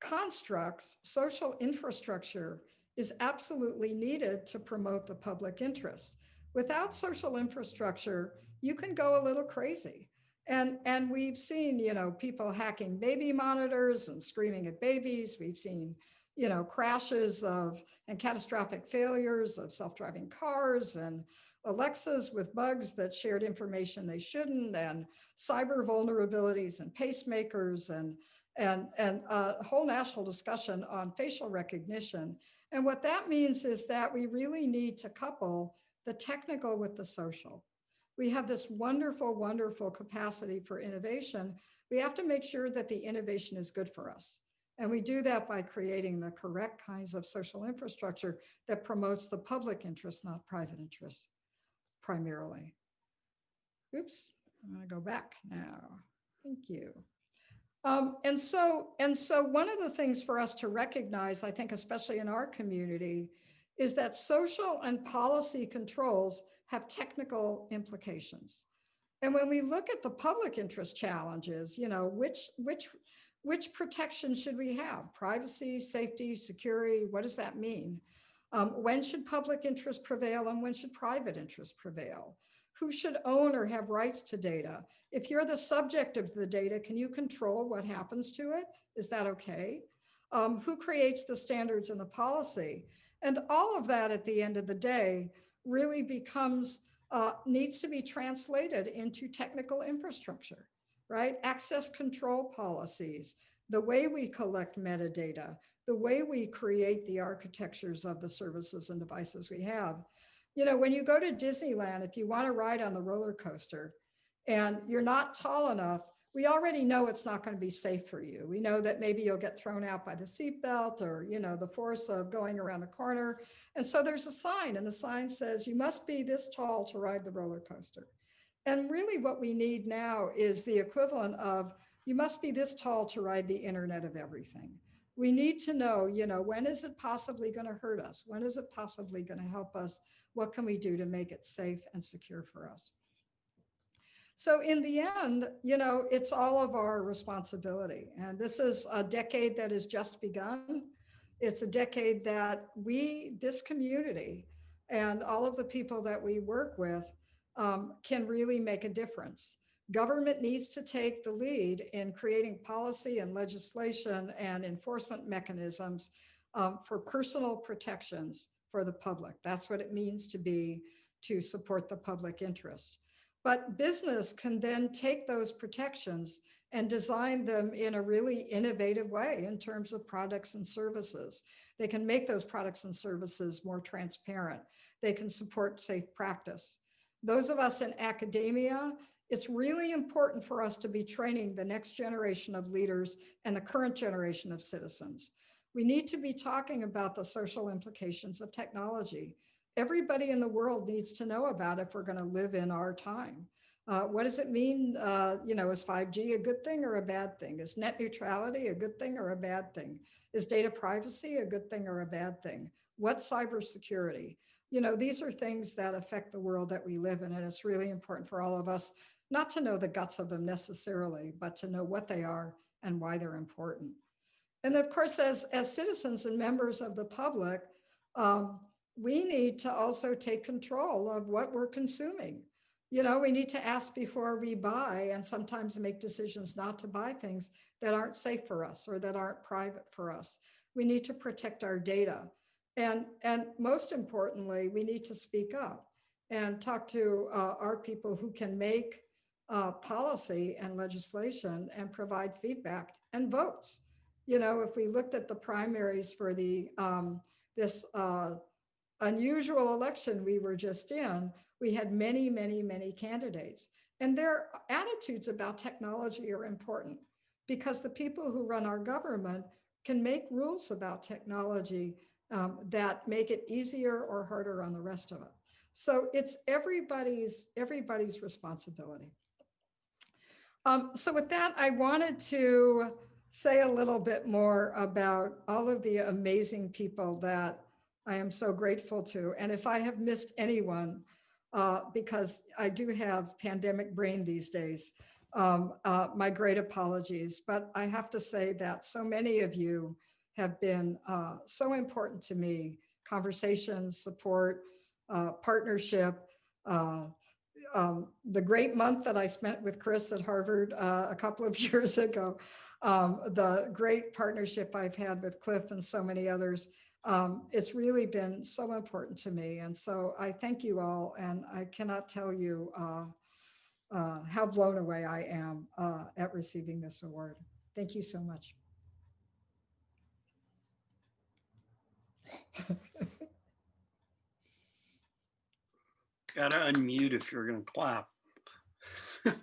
constructs, social infrastructure is absolutely needed to promote the public interest. Without social infrastructure, you can go a little crazy. And, and we've seen, you know, people hacking baby monitors and screaming at babies. We've seen you know, crashes of and catastrophic failures of self-driving cars and Alexas with bugs that shared information they shouldn't and cyber vulnerabilities and pacemakers and and and a whole national discussion on facial recognition. And what that means is that we really need to couple the technical with the social. We have this wonderful, wonderful capacity for innovation. We have to make sure that the innovation is good for us. And we do that by creating the correct kinds of social infrastructure that promotes the public interest, not private interest, primarily. Oops, I'm gonna go back now. Thank you. Um, and so, and so one of the things for us to recognize, I think, especially in our community, is that social and policy controls have technical implications. And when we look at the public interest challenges, you know, which, which which protection should we have? Privacy, safety, security, what does that mean? Um, when should public interest prevail and when should private interest prevail? Who should own or have rights to data? If you're the subject of the data, can you control what happens to it? Is that okay? Um, who creates the standards and the policy? And all of that at the end of the day really becomes, uh, needs to be translated into technical infrastructure right? Access control policies, the way we collect metadata, the way we create the architectures of the services and devices we have. You know, when you go to Disneyland, if you want to ride on the roller coaster and you're not tall enough, we already know it's not going to be safe for you. We know that maybe you'll get thrown out by the seatbelt or, you know, the force of going around the corner. And so there's a sign and the sign says you must be this tall to ride the roller coaster. And really what we need now is the equivalent of, you must be this tall to ride the internet of everything. We need to know, you know, when is it possibly going to hurt us? When is it possibly going to help us? What can we do to make it safe and secure for us? So in the end, you know, it's all of our responsibility. And this is a decade that has just begun. It's a decade that we, this community, and all of the people that we work with um, can really make a difference. Government needs to take the lead in creating policy and legislation and enforcement mechanisms um, for personal protections for the public. That's what it means to be, to support the public interest. But business can then take those protections and design them in a really innovative way in terms of products and services. They can make those products and services more transparent. They can support safe practice. those of us in academia, it's really important for us to be training the next generation of leaders and the current generation of citizens. We need to be talking about the social implications of technology. Everybody in the world needs to know about if we're going to live in our time. Uh, what does it mean? Uh, you know, is 5G a good thing or a bad thing? Is net neutrality a good thing or a bad thing? Is data privacy a good thing or a bad thing? What's cybersecurity? You know, these are things that affect the world that we live in, and it's really important for all of us not to know the guts of them necessarily, but to know what they are and why they're important. And of course, as, as citizens and members of the public, um, we need to also take control of what we're consuming. You know, we need to ask before we buy and sometimes make decisions not to buy things that aren't safe for us or that aren't private for us. We need to protect our data. And, and most importantly, we need to speak up and talk to uh, our people who can make uh, policy and legislation and provide feedback and votes. You know, if we looked at the primaries for the um, this uh, unusual election we were just in, we had many, many, many candidates. And their attitudes about technology are important because the people who run our government can make rules about technology um, that make it easier or harder on the rest of it. So it's everybody's everybody's responsibility. Um, so with that, I wanted to say a little bit more about all of the amazing people that I am so grateful to. And if I have missed anyone, uh, because I do have pandemic brain these days, um, uh, my great apologies. But I have to say that so many of you have been uh, so important to me, conversations, support, uh, partnership, uh, um, the great month that I spent with Chris at Harvard uh, a couple of years ago, um, the great partnership I've had with Cliff and so many others. Um, it's really been so important to me. And so I thank you all. And I cannot tell you uh, uh, how blown away I am uh, at receiving this award. Thank you so much. Gotta unmute if you're gonna clap.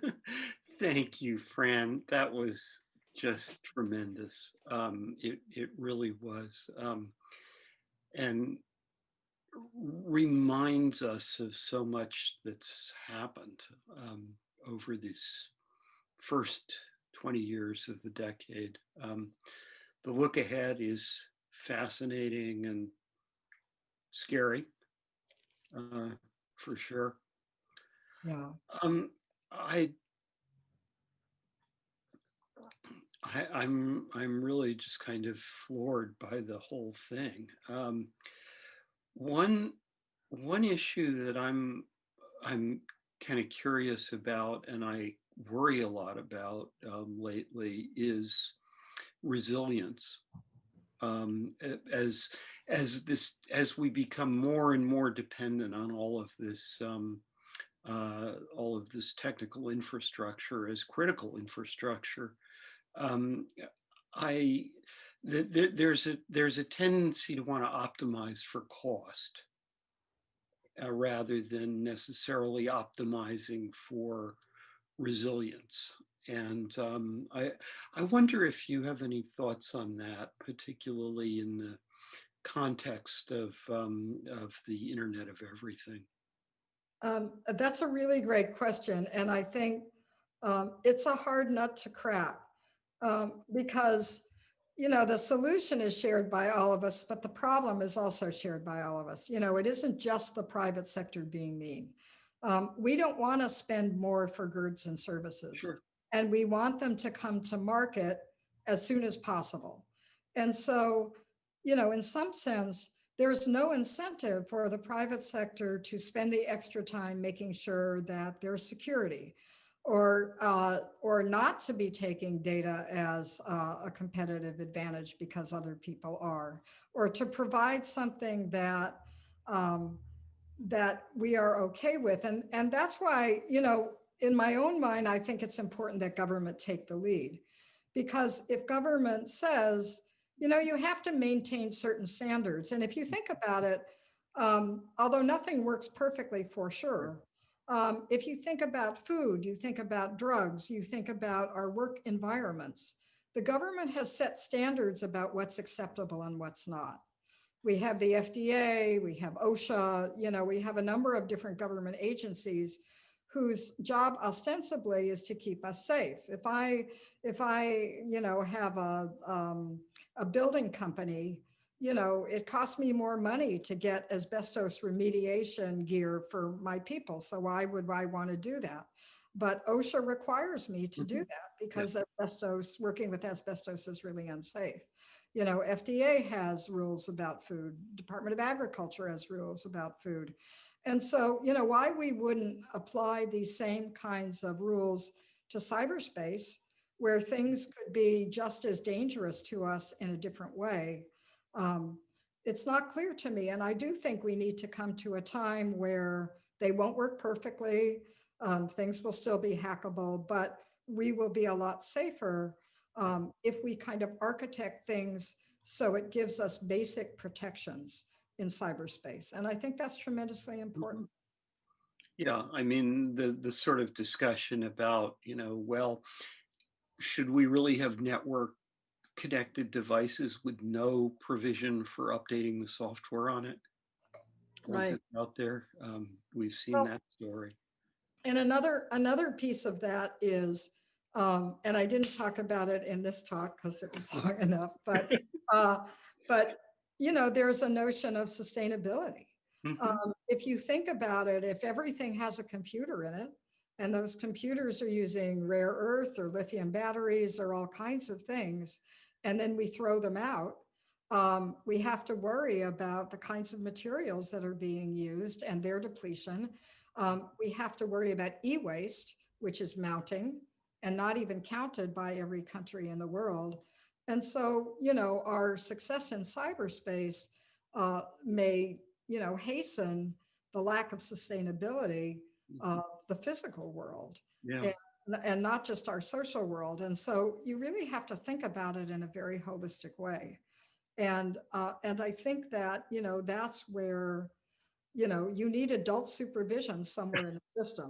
Thank you, Fran. That was just tremendous. Um, it, it really was. Um, and reminds us of so much that's happened um, over these first 20 years of the decade. Um, the look ahead is fascinating and scary. Uh, for sure. Yeah. Um, I, I, I'm I'm really just kind of floored by the whole thing. Um, one one issue that I'm I'm kind of curious about, and I worry a lot about um, lately, is resilience. Um, as as this as we become more and more dependent on all of this um, uh, all of this technical infrastructure as critical infrastructure um, i th th there's a there's a tendency to want to optimize for cost uh, rather than necessarily optimizing for resilience and um, I, I wonder if you have any thoughts on that, particularly in the context of um, of the Internet of Everything? Um, that's a really great question, and I think um, it's a hard nut to crack um, because you know the solution is shared by all of us, but the problem is also shared by all of us. You know, it isn't just the private sector being mean. Um, we don't want to spend more for goods and services, Sure. and we want them to come to market as soon as possible. And so you know, in some sense, there's no incentive for the private sector to spend the extra time making sure that there's security or uh, or not to be taking data as uh, a competitive advantage because other people are, or to provide something that um, that we are okay with. And, and that's why, you know, in my own mind, I think it's important that government take the lead. Because if government says, you know, you have to maintain certain standards. And if you think about it, um, although nothing works perfectly for sure, Um, if you think about food, you think about drugs, you think about our work environments, the government has set standards about what's acceptable and what's not. We have the FDA, we have OSHA, you know, we have a number of different government agencies whose job ostensibly is to keep us safe. If I, if I, you know, have a, um, a building company, you know, it costs me more money to get asbestos remediation gear for my people. So why would I want to do that? But OSHA requires me to do mm-hmm. that because asbestos, working with asbestos is really unsafe. You know, FDA has rules about food. Department of Agriculture has rules about food. And so, you know, why we wouldn't apply these same kinds of rules to cyberspace where things could be just as dangerous to us in a different way. Um, it's not clear to me. And I do think we need to come to a time where they won't work perfectly. Um, things will still be hackable, but we will be a lot safer um, if we kind of architect things so it gives us basic protections in cyberspace. And I think that's tremendously important. Yeah, I mean, the, the sort of discussion about, you know, well, should we really have network connected devices with no provision for updating the software on it? Right. Out there, um, we've seen Well- that story. And another, another piece of that is, um, and I didn't talk about it in this talk because it was long enough, but, uh, but, you know, there's a notion of sustainability. Mhm. Um, if you think about it, if everything has a computer in it, and those computers are using rare earth or lithium batteries or all kinds of things, and then we throw them out, um, we have to worry about the kinds of materials that are being used and their depletion. Um, we have to worry about e-waste, which is mounting and not even counted by every country in the world. And so, you know, our success in cyberspace uh, may, you know, hasten the lack of sustainability of the physical world Yeah, n- and not just our social world. And so you really have to think about it in a very holistic way. And uh, and I think that you know that's where you know you need adult supervision somewhere in the system.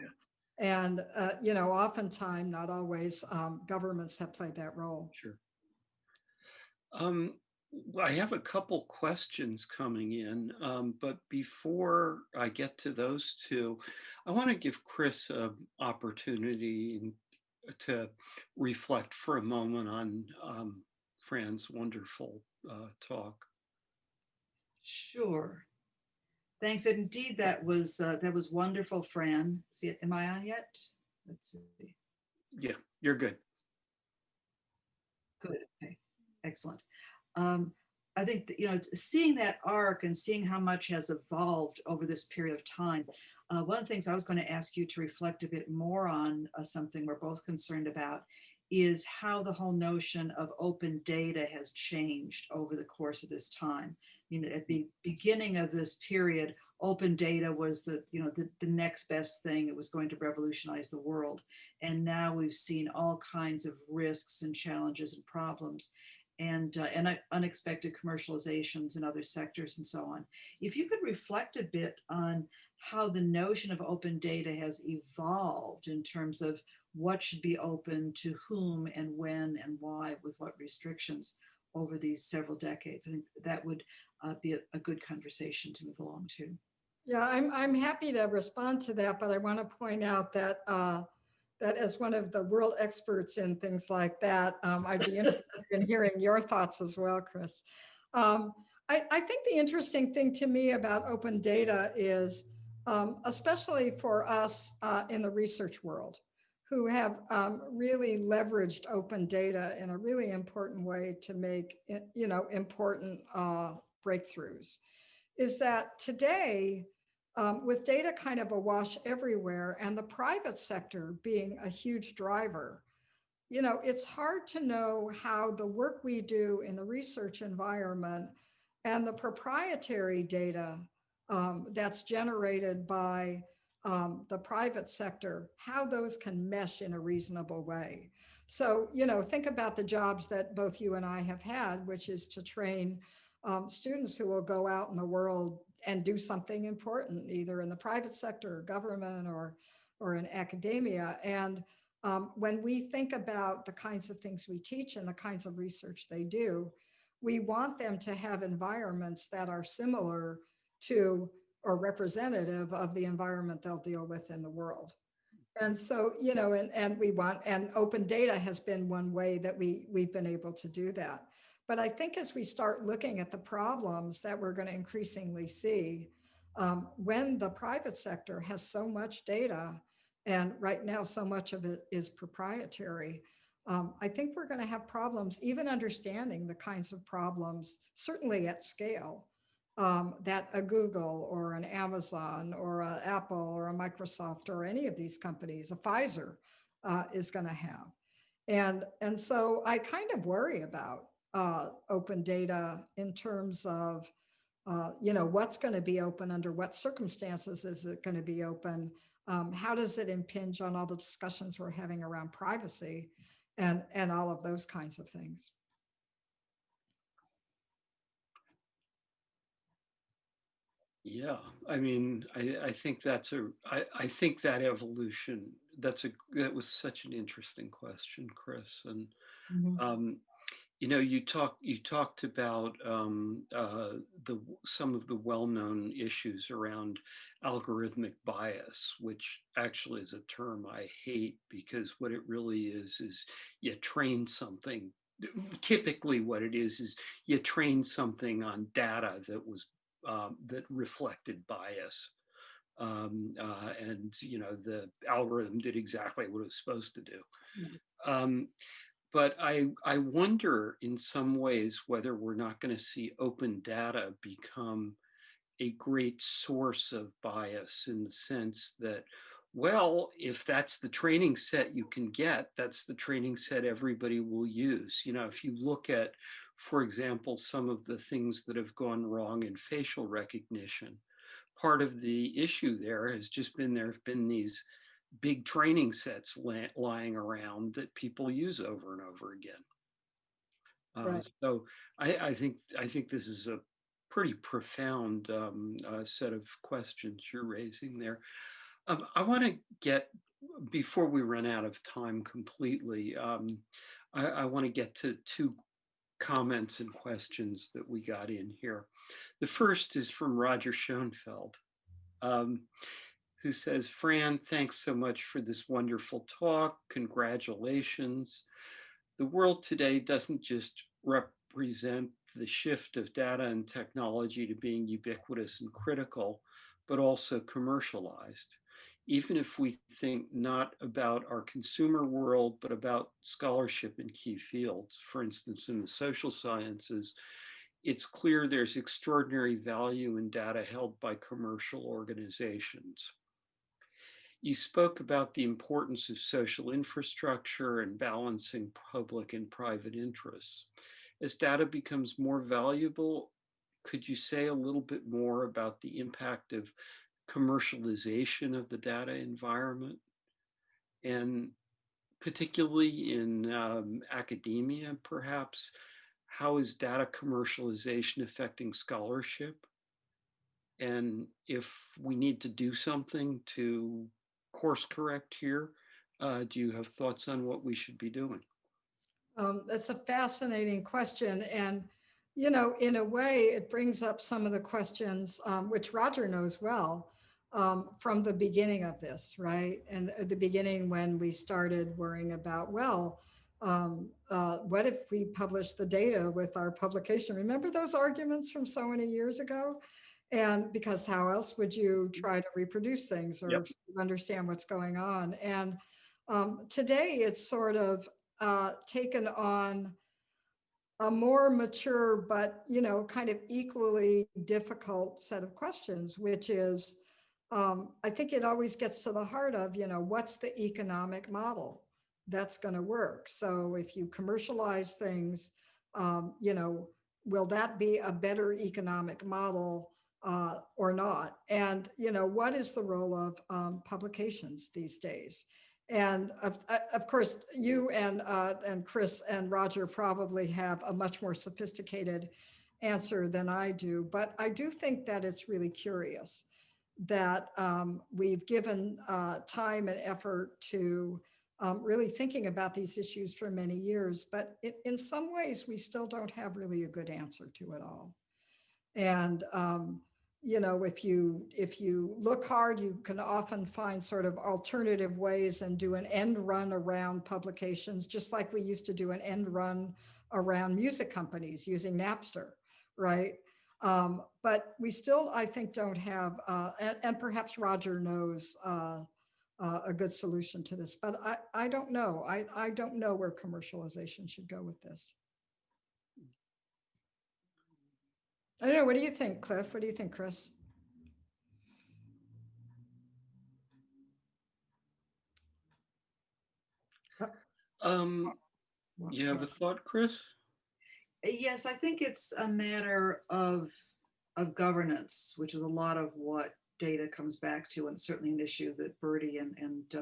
And uh, you know, oftentimes, not always, um, governments have played that role. sure. Um, I have a couple questions coming in, um, but before I get to those two, I want to give Chris an opportunity to reflect for a moment on um, Fran's wonderful uh, talk. Sure. Thanks. And Indeed, that was, uh, that was wonderful, Fran. See, am I on yet? Let's see. Yeah, you're good. Good. Okay. Excellent. Um, I think, that, you know, seeing that arc and seeing how much has evolved over this period of time. Uh, one of the things I was going to ask you to reflect a bit more on, uh, something we're both concerned about, is how the whole notion of open data has changed over the course of this time. You know, at the beginning of this period, open data was the, you know, the, the next best thing. It was going to revolutionize the world. And now we've seen all kinds of risks and challenges and problems and, uh, and un- unexpected commercializations in other sectors and so on. If you could reflect a bit on how the notion of open data has evolved in terms of what should be open to whom and when and why with what restrictions over these several decades. I think that would uh, be a, a good conversation to move along to. Yeah, I'm, I'm happy to respond to that, but I want to point out that, uh, that as one of the world experts in things like that, um, I'd be interested in hearing your thoughts as well, Chris. Um, I, I think the interesting thing to me about open data is, um, especially for us uh, in the research world, who have um, really leveraged open data in a really important way to make, you know, important uh, breakthroughs, is that today, um, with data kind of awash everywhere and the private sector being a huge driver, you know, it's hard to know how the work we do in the research environment and the proprietary data um, that's generated by um, the private sector, how those can mesh in a reasonable way. So, you know, think about the jobs that both you and I have had, which is to train um, students who will go out in the world and do something important, either in the private sector, or government, or, or in academia. And um, when we think about the kinds of things we teach and the kinds of research they do, we want them to have environments that are similar to or representative of the environment they'll deal with in the world. And so, you know, and, and we want, and open data has been one way that we, we've been able to do that. But I think as we start looking at the problems that we're going to increasingly see, um, when the private sector has so much data, and right now so much of it is proprietary, um, I think we're going to have problems even understanding the kinds of problems, certainly at scale, um, that a Google or an Amazon or a Apple or a Microsoft or any of these companies, a Pfizer, uh, is going to have. And, and so I kind of worry about uh, open data in terms of, uh, you know, what's going to be open under what circumstances is it going to be open? Um, how does it impinge on all the discussions we're having around privacy and, and all of those kinds of things? Yeah, I mean, I, I think that's a, I, I think that evolution, that's a, that was such an interesting question, Chris. And, Mhm. um, you know, you talk, you talked about um, uh, the some of the well-known issues around algorithmic bias, which actually is a term I hate because what it really is is you train something. Typically, what it is is you train something on data that was um, that reflected bias. Um, uh, and you know the algorithm did exactly what it was supposed to do. Um, but I, I wonder in some ways whether we're not going to see open data become a great source of bias in the sense that, well, if that's the training set you can get, that's the training set everybody will use. You know, if you look at, for example, some of the things that have gone wrong in facial recognition, part of the issue there has just been there have been these big training sets lying around that people use over and over again. Uh, Right. So I, I think I think this is a pretty profound um, uh, set of questions you're raising there. Um, I want to get before we run out of time completely. Um, I, I want to get to two comments and questions that we got in here. The first is from Roger Schonfeld. Who says, Fran, thanks so much for this wonderful talk. Congratulations. The world today doesn't just represent the shift of data and technology to being ubiquitous and critical, but also commercialized. Even if we think not about our consumer world, but about scholarship in key fields, for instance, in the social sciences, it's clear there's extraordinary value in data held by commercial organizations. You spoke about the importance of social infrastructure and balancing public and private interests. As data becomes more valuable, could you say a little bit more about the impact of commercialization of the data environment? And particularly in um, academia, perhaps, how is data commercialization affecting scholarship? And if we need to do something to course correct here, uh, do you have thoughts on what we should be doing? Um, that's a fascinating question. And, you know, in a way, it brings up some of the questions, um, which Roger knows well um, from the beginning of this, right? And at the beginning, when we started worrying about, well, um, uh, what if we publish the data with our publication? Remember those arguments from so many years ago? And because how else would you try to reproduce things or Yep. understand what's going on? And um, today it's sort of uh, taken on a more mature, but you know, kind of equally difficult set of questions, which is, um, I think it always gets to the heart of, you know, what's the economic model that's going to work? So if you commercialize things, um, you know, will that be a better economic model uh, or not? And you know, what is the role of um, publications these days? And of, uh, of course, you and uh, and Chris and Roger probably have a much more sophisticated answer than I do, but I do think that it's really curious that um, we've given uh, time and effort to um, really thinking about these issues for many years, but in, in some ways we still don't have really a good answer to it all. And um, you know, if you if you look hard, you can often find sort of alternative ways and do an end run around publications, just like we used to do an end run around music companies using Napster, right? Um, but we still, I think, don't have, uh, and, and, perhaps Roger knows uh, uh, a good solution to this, but I, I don't know. I, I don't know where commercialization should go with this. I don't know. What do you think, Cliff? What do you think, Chris? Um, you have a thought, Chris? Yes, I think it's a matter of of governance, which is a lot of what data comes back to, and certainly an issue that BRDI and and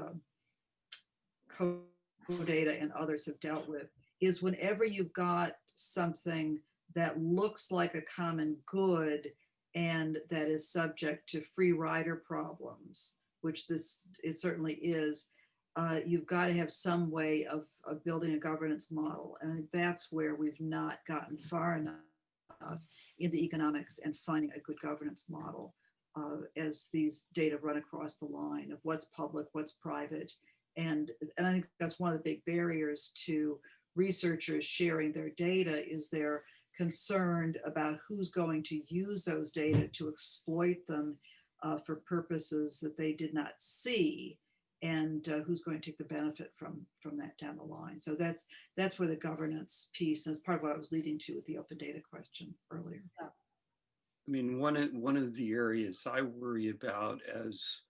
uh, data and others have dealt with. Is whenever you've got something that looks like a common good and that is subject to free rider problems, which this it certainly is, uh, you've got to have some way of, of building a governance model. And that's where we've not gotten far enough in the economics and finding a good governance model uh, as these data run across the line of what's public, what's private. And, and I think that's one of the big barriers to researchers sharing their data is they're concerned about who's going to use those data to exploit them uh, for purposes that they did not see and uh, who's going to take the benefit from from that down the line. So that's that's where the governance piece is part of what I was leading to with the open data question earlier. Yeah. I mean, one of one of the areas I worry about as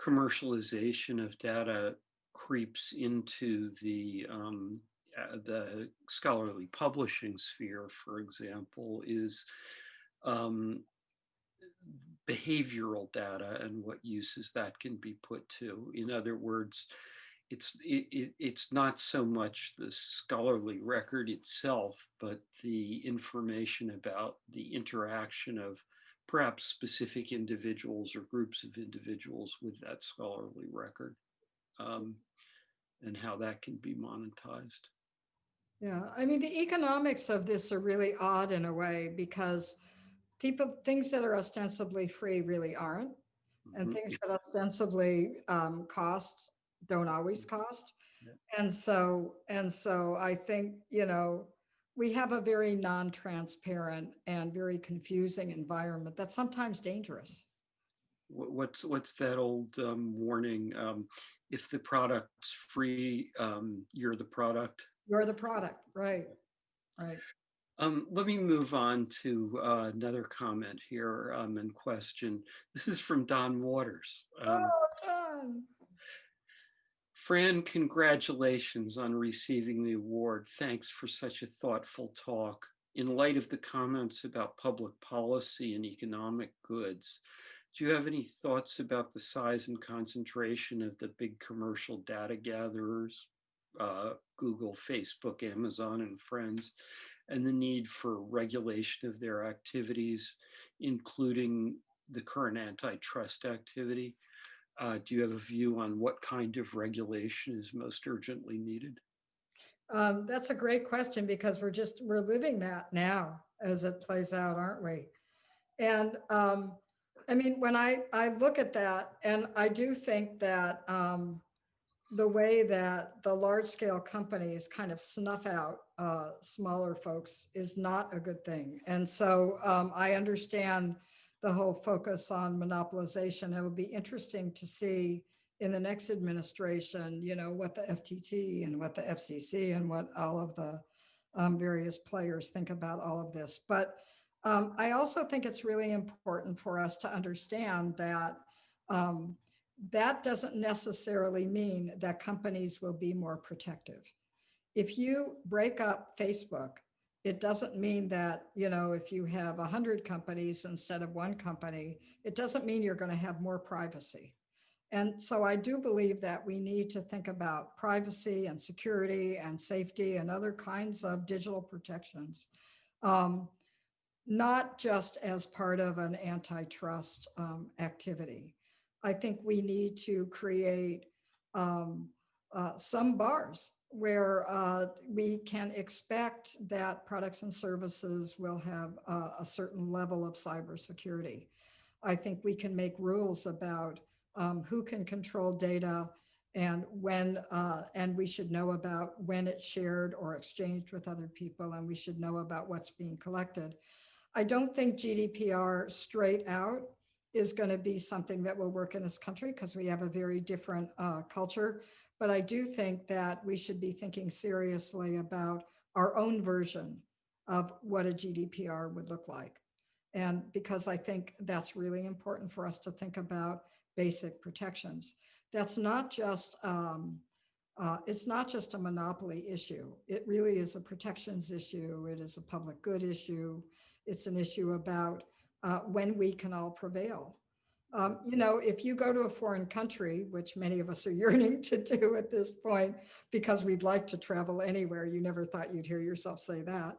commercialization of data creeps into the um, the scholarly publishing sphere, for example, is um, behavioral data and what uses that can be put to. In other words, it's it, it, it's not so much the scholarly record itself, but the information about the interaction of perhaps specific individuals or groups of individuals with that scholarly record um, and how that can be monetized. Yeah, I mean, the economics of this are really odd in a way because people, things that are ostensibly free really aren't. And Mhm. things that ostensibly um, cost don't always cost. Yeah. And so, and so I think, you know, we have a very non-transparent and very confusing environment that's sometimes dangerous. What's what's that old um, warning? Um, if the product's free, um, you're the product. You're the product, right? Right. Um, let me move on to uh, another comment here um, and question. This is from Don Waters. Um, Oh, John. Fran, congratulations on receiving the award. Thanks for such a thoughtful talk. In light of the comments about public policy and economic goods, do you have any thoughts about the size and concentration of the big commercial data gatherers, uh, Google, Facebook, Amazon, and friends, and the need for regulation of their activities, including the current antitrust activity? Uh, do you have a view on what kind of regulation is most urgently needed? Um, that's a great question because we're just, we're living that now as it plays out, aren't we? And um, I mean, when I, I look at that and I do think that um, the way that the large scale companies kind of snuff out uh, smaller folks is not a good thing. And so um, I understand the whole focus on monopolization. It will be interesting to see in the next administration, you know, what the FTC and what the FCC and what all of the um, various players think about all of this. But um, I also think it's really important for us to understand that um, that doesn't necessarily mean that companies will be more protective. If you break up Facebook, it doesn't mean that, you know, if you have 100 companies instead of one company, it doesn't mean you're going to have more privacy. And so I do believe that we need to think about privacy and security and safety and other kinds of digital protections. Um, not just as part of an antitrust um, activity. I think we need to create um, uh, some bars where uh, we can expect that products and services will have uh, a certain level of cybersecurity. I think we can make rules about um, who can control data and when, uh, and we should know about when it's shared or exchanged with other people, and we should know about what's being collected. I don't think GDPR straight out is going to be something that will work in this country because we have a very different uh, culture. But I do think that we should be thinking seriously about our own version of what a GDPR would look like. And because I think that's really important for us to think about basic protections. That's not just, um, uh, it's not just a monopoly issue. It really is a protections issue. It is a public good issue. It's an issue about uh, when we can all prevail. Um, you know, if you go to a foreign country, which many of us are yearning to do at this point, because we'd like to travel anywhere, you never thought you'd hear yourself say that.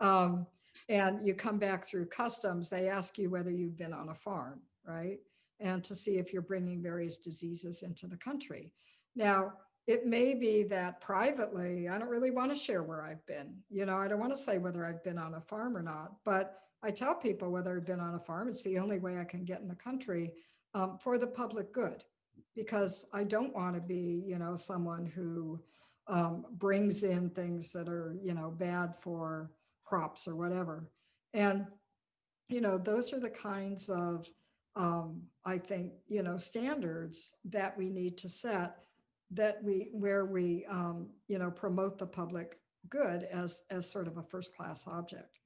Um, and you come back through customs, they ask you whether you've been on a farm, right? And to see if you're bringing various diseases into the country. Now, it may be that privately, I don't really want to share where I've been. You know, I don't want to say whether I've been on a farm or not, but I tell people whether I've been on a farm, it's the only way I can get in the country um, for the public good, because I don't want to be, you know, someone who um, brings in things that are, you know, bad for crops or whatever. And, you know, those are the kinds of, um, I think, you know, standards that we need to set that we, where we, um, you know, promote the public good as, as sort of a first class object.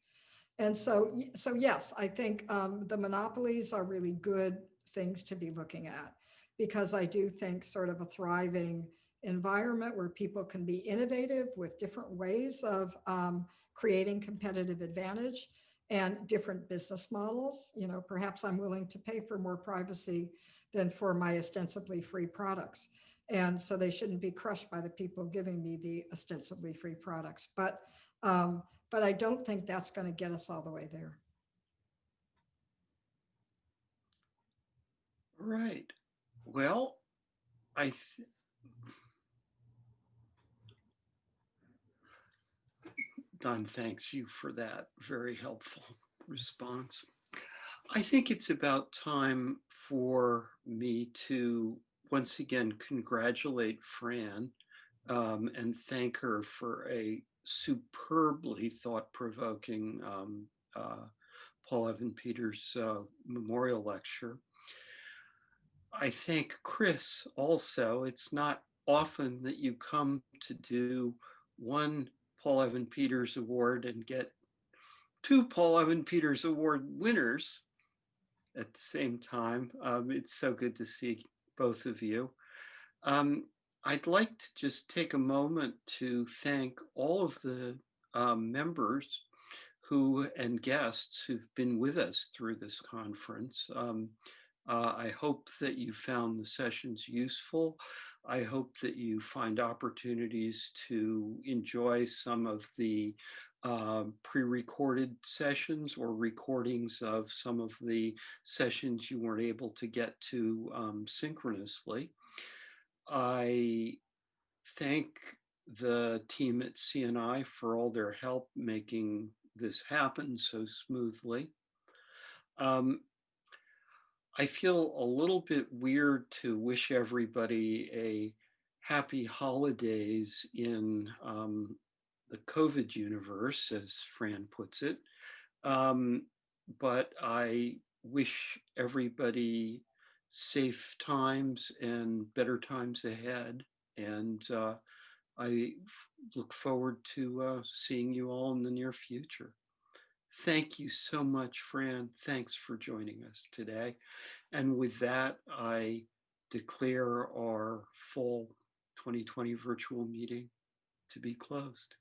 And so, so yes, I think um, the monopolies are really good things to be looking at because I do think sort of a thriving environment where people can be innovative with different ways of um, creating competitive advantage and different business models. You know, perhaps I'm willing to pay for more privacy than for my ostensibly free products. And so they shouldn't be crushed by the people giving me the ostensibly free products. But um, but I don't think that's going to get us all the way there. Right. Well, I th- Don thanks you for that very helpful response. I think it's about time for me to once again congratulate Fran um, and thank her for a superbly thought-provoking um, uh, Paul Evans Peters uh, memorial lecture. I thank Chris also. It's not often that you come to do one Paul Evans Peters Award and get two Paul Evans Peters Award winners at the same time. Um, it's so good to see both of you. Um, I'd like to just take a moment to thank all of the um, members who and guests who've been with us through this conference. Um, uh, I hope that you found the sessions useful. I hope that you find opportunities to enjoy some of the uh, pre-recorded sessions or recordings of some of the sessions you weren't able to get to um, synchronously. I thank the team at CNI for all their help making this happen so smoothly. Um, I feel a little bit weird to wish everybody a happy holidays in um, the COVID universe, as Fran puts it. Um, but I wish everybody safe times and better times ahead. And uh, I look forward to uh, seeing you all in the near future. Thank you so much, Fran. Thanks for joining us today. And with that, I declare our full 2020 virtual meeting to be closed.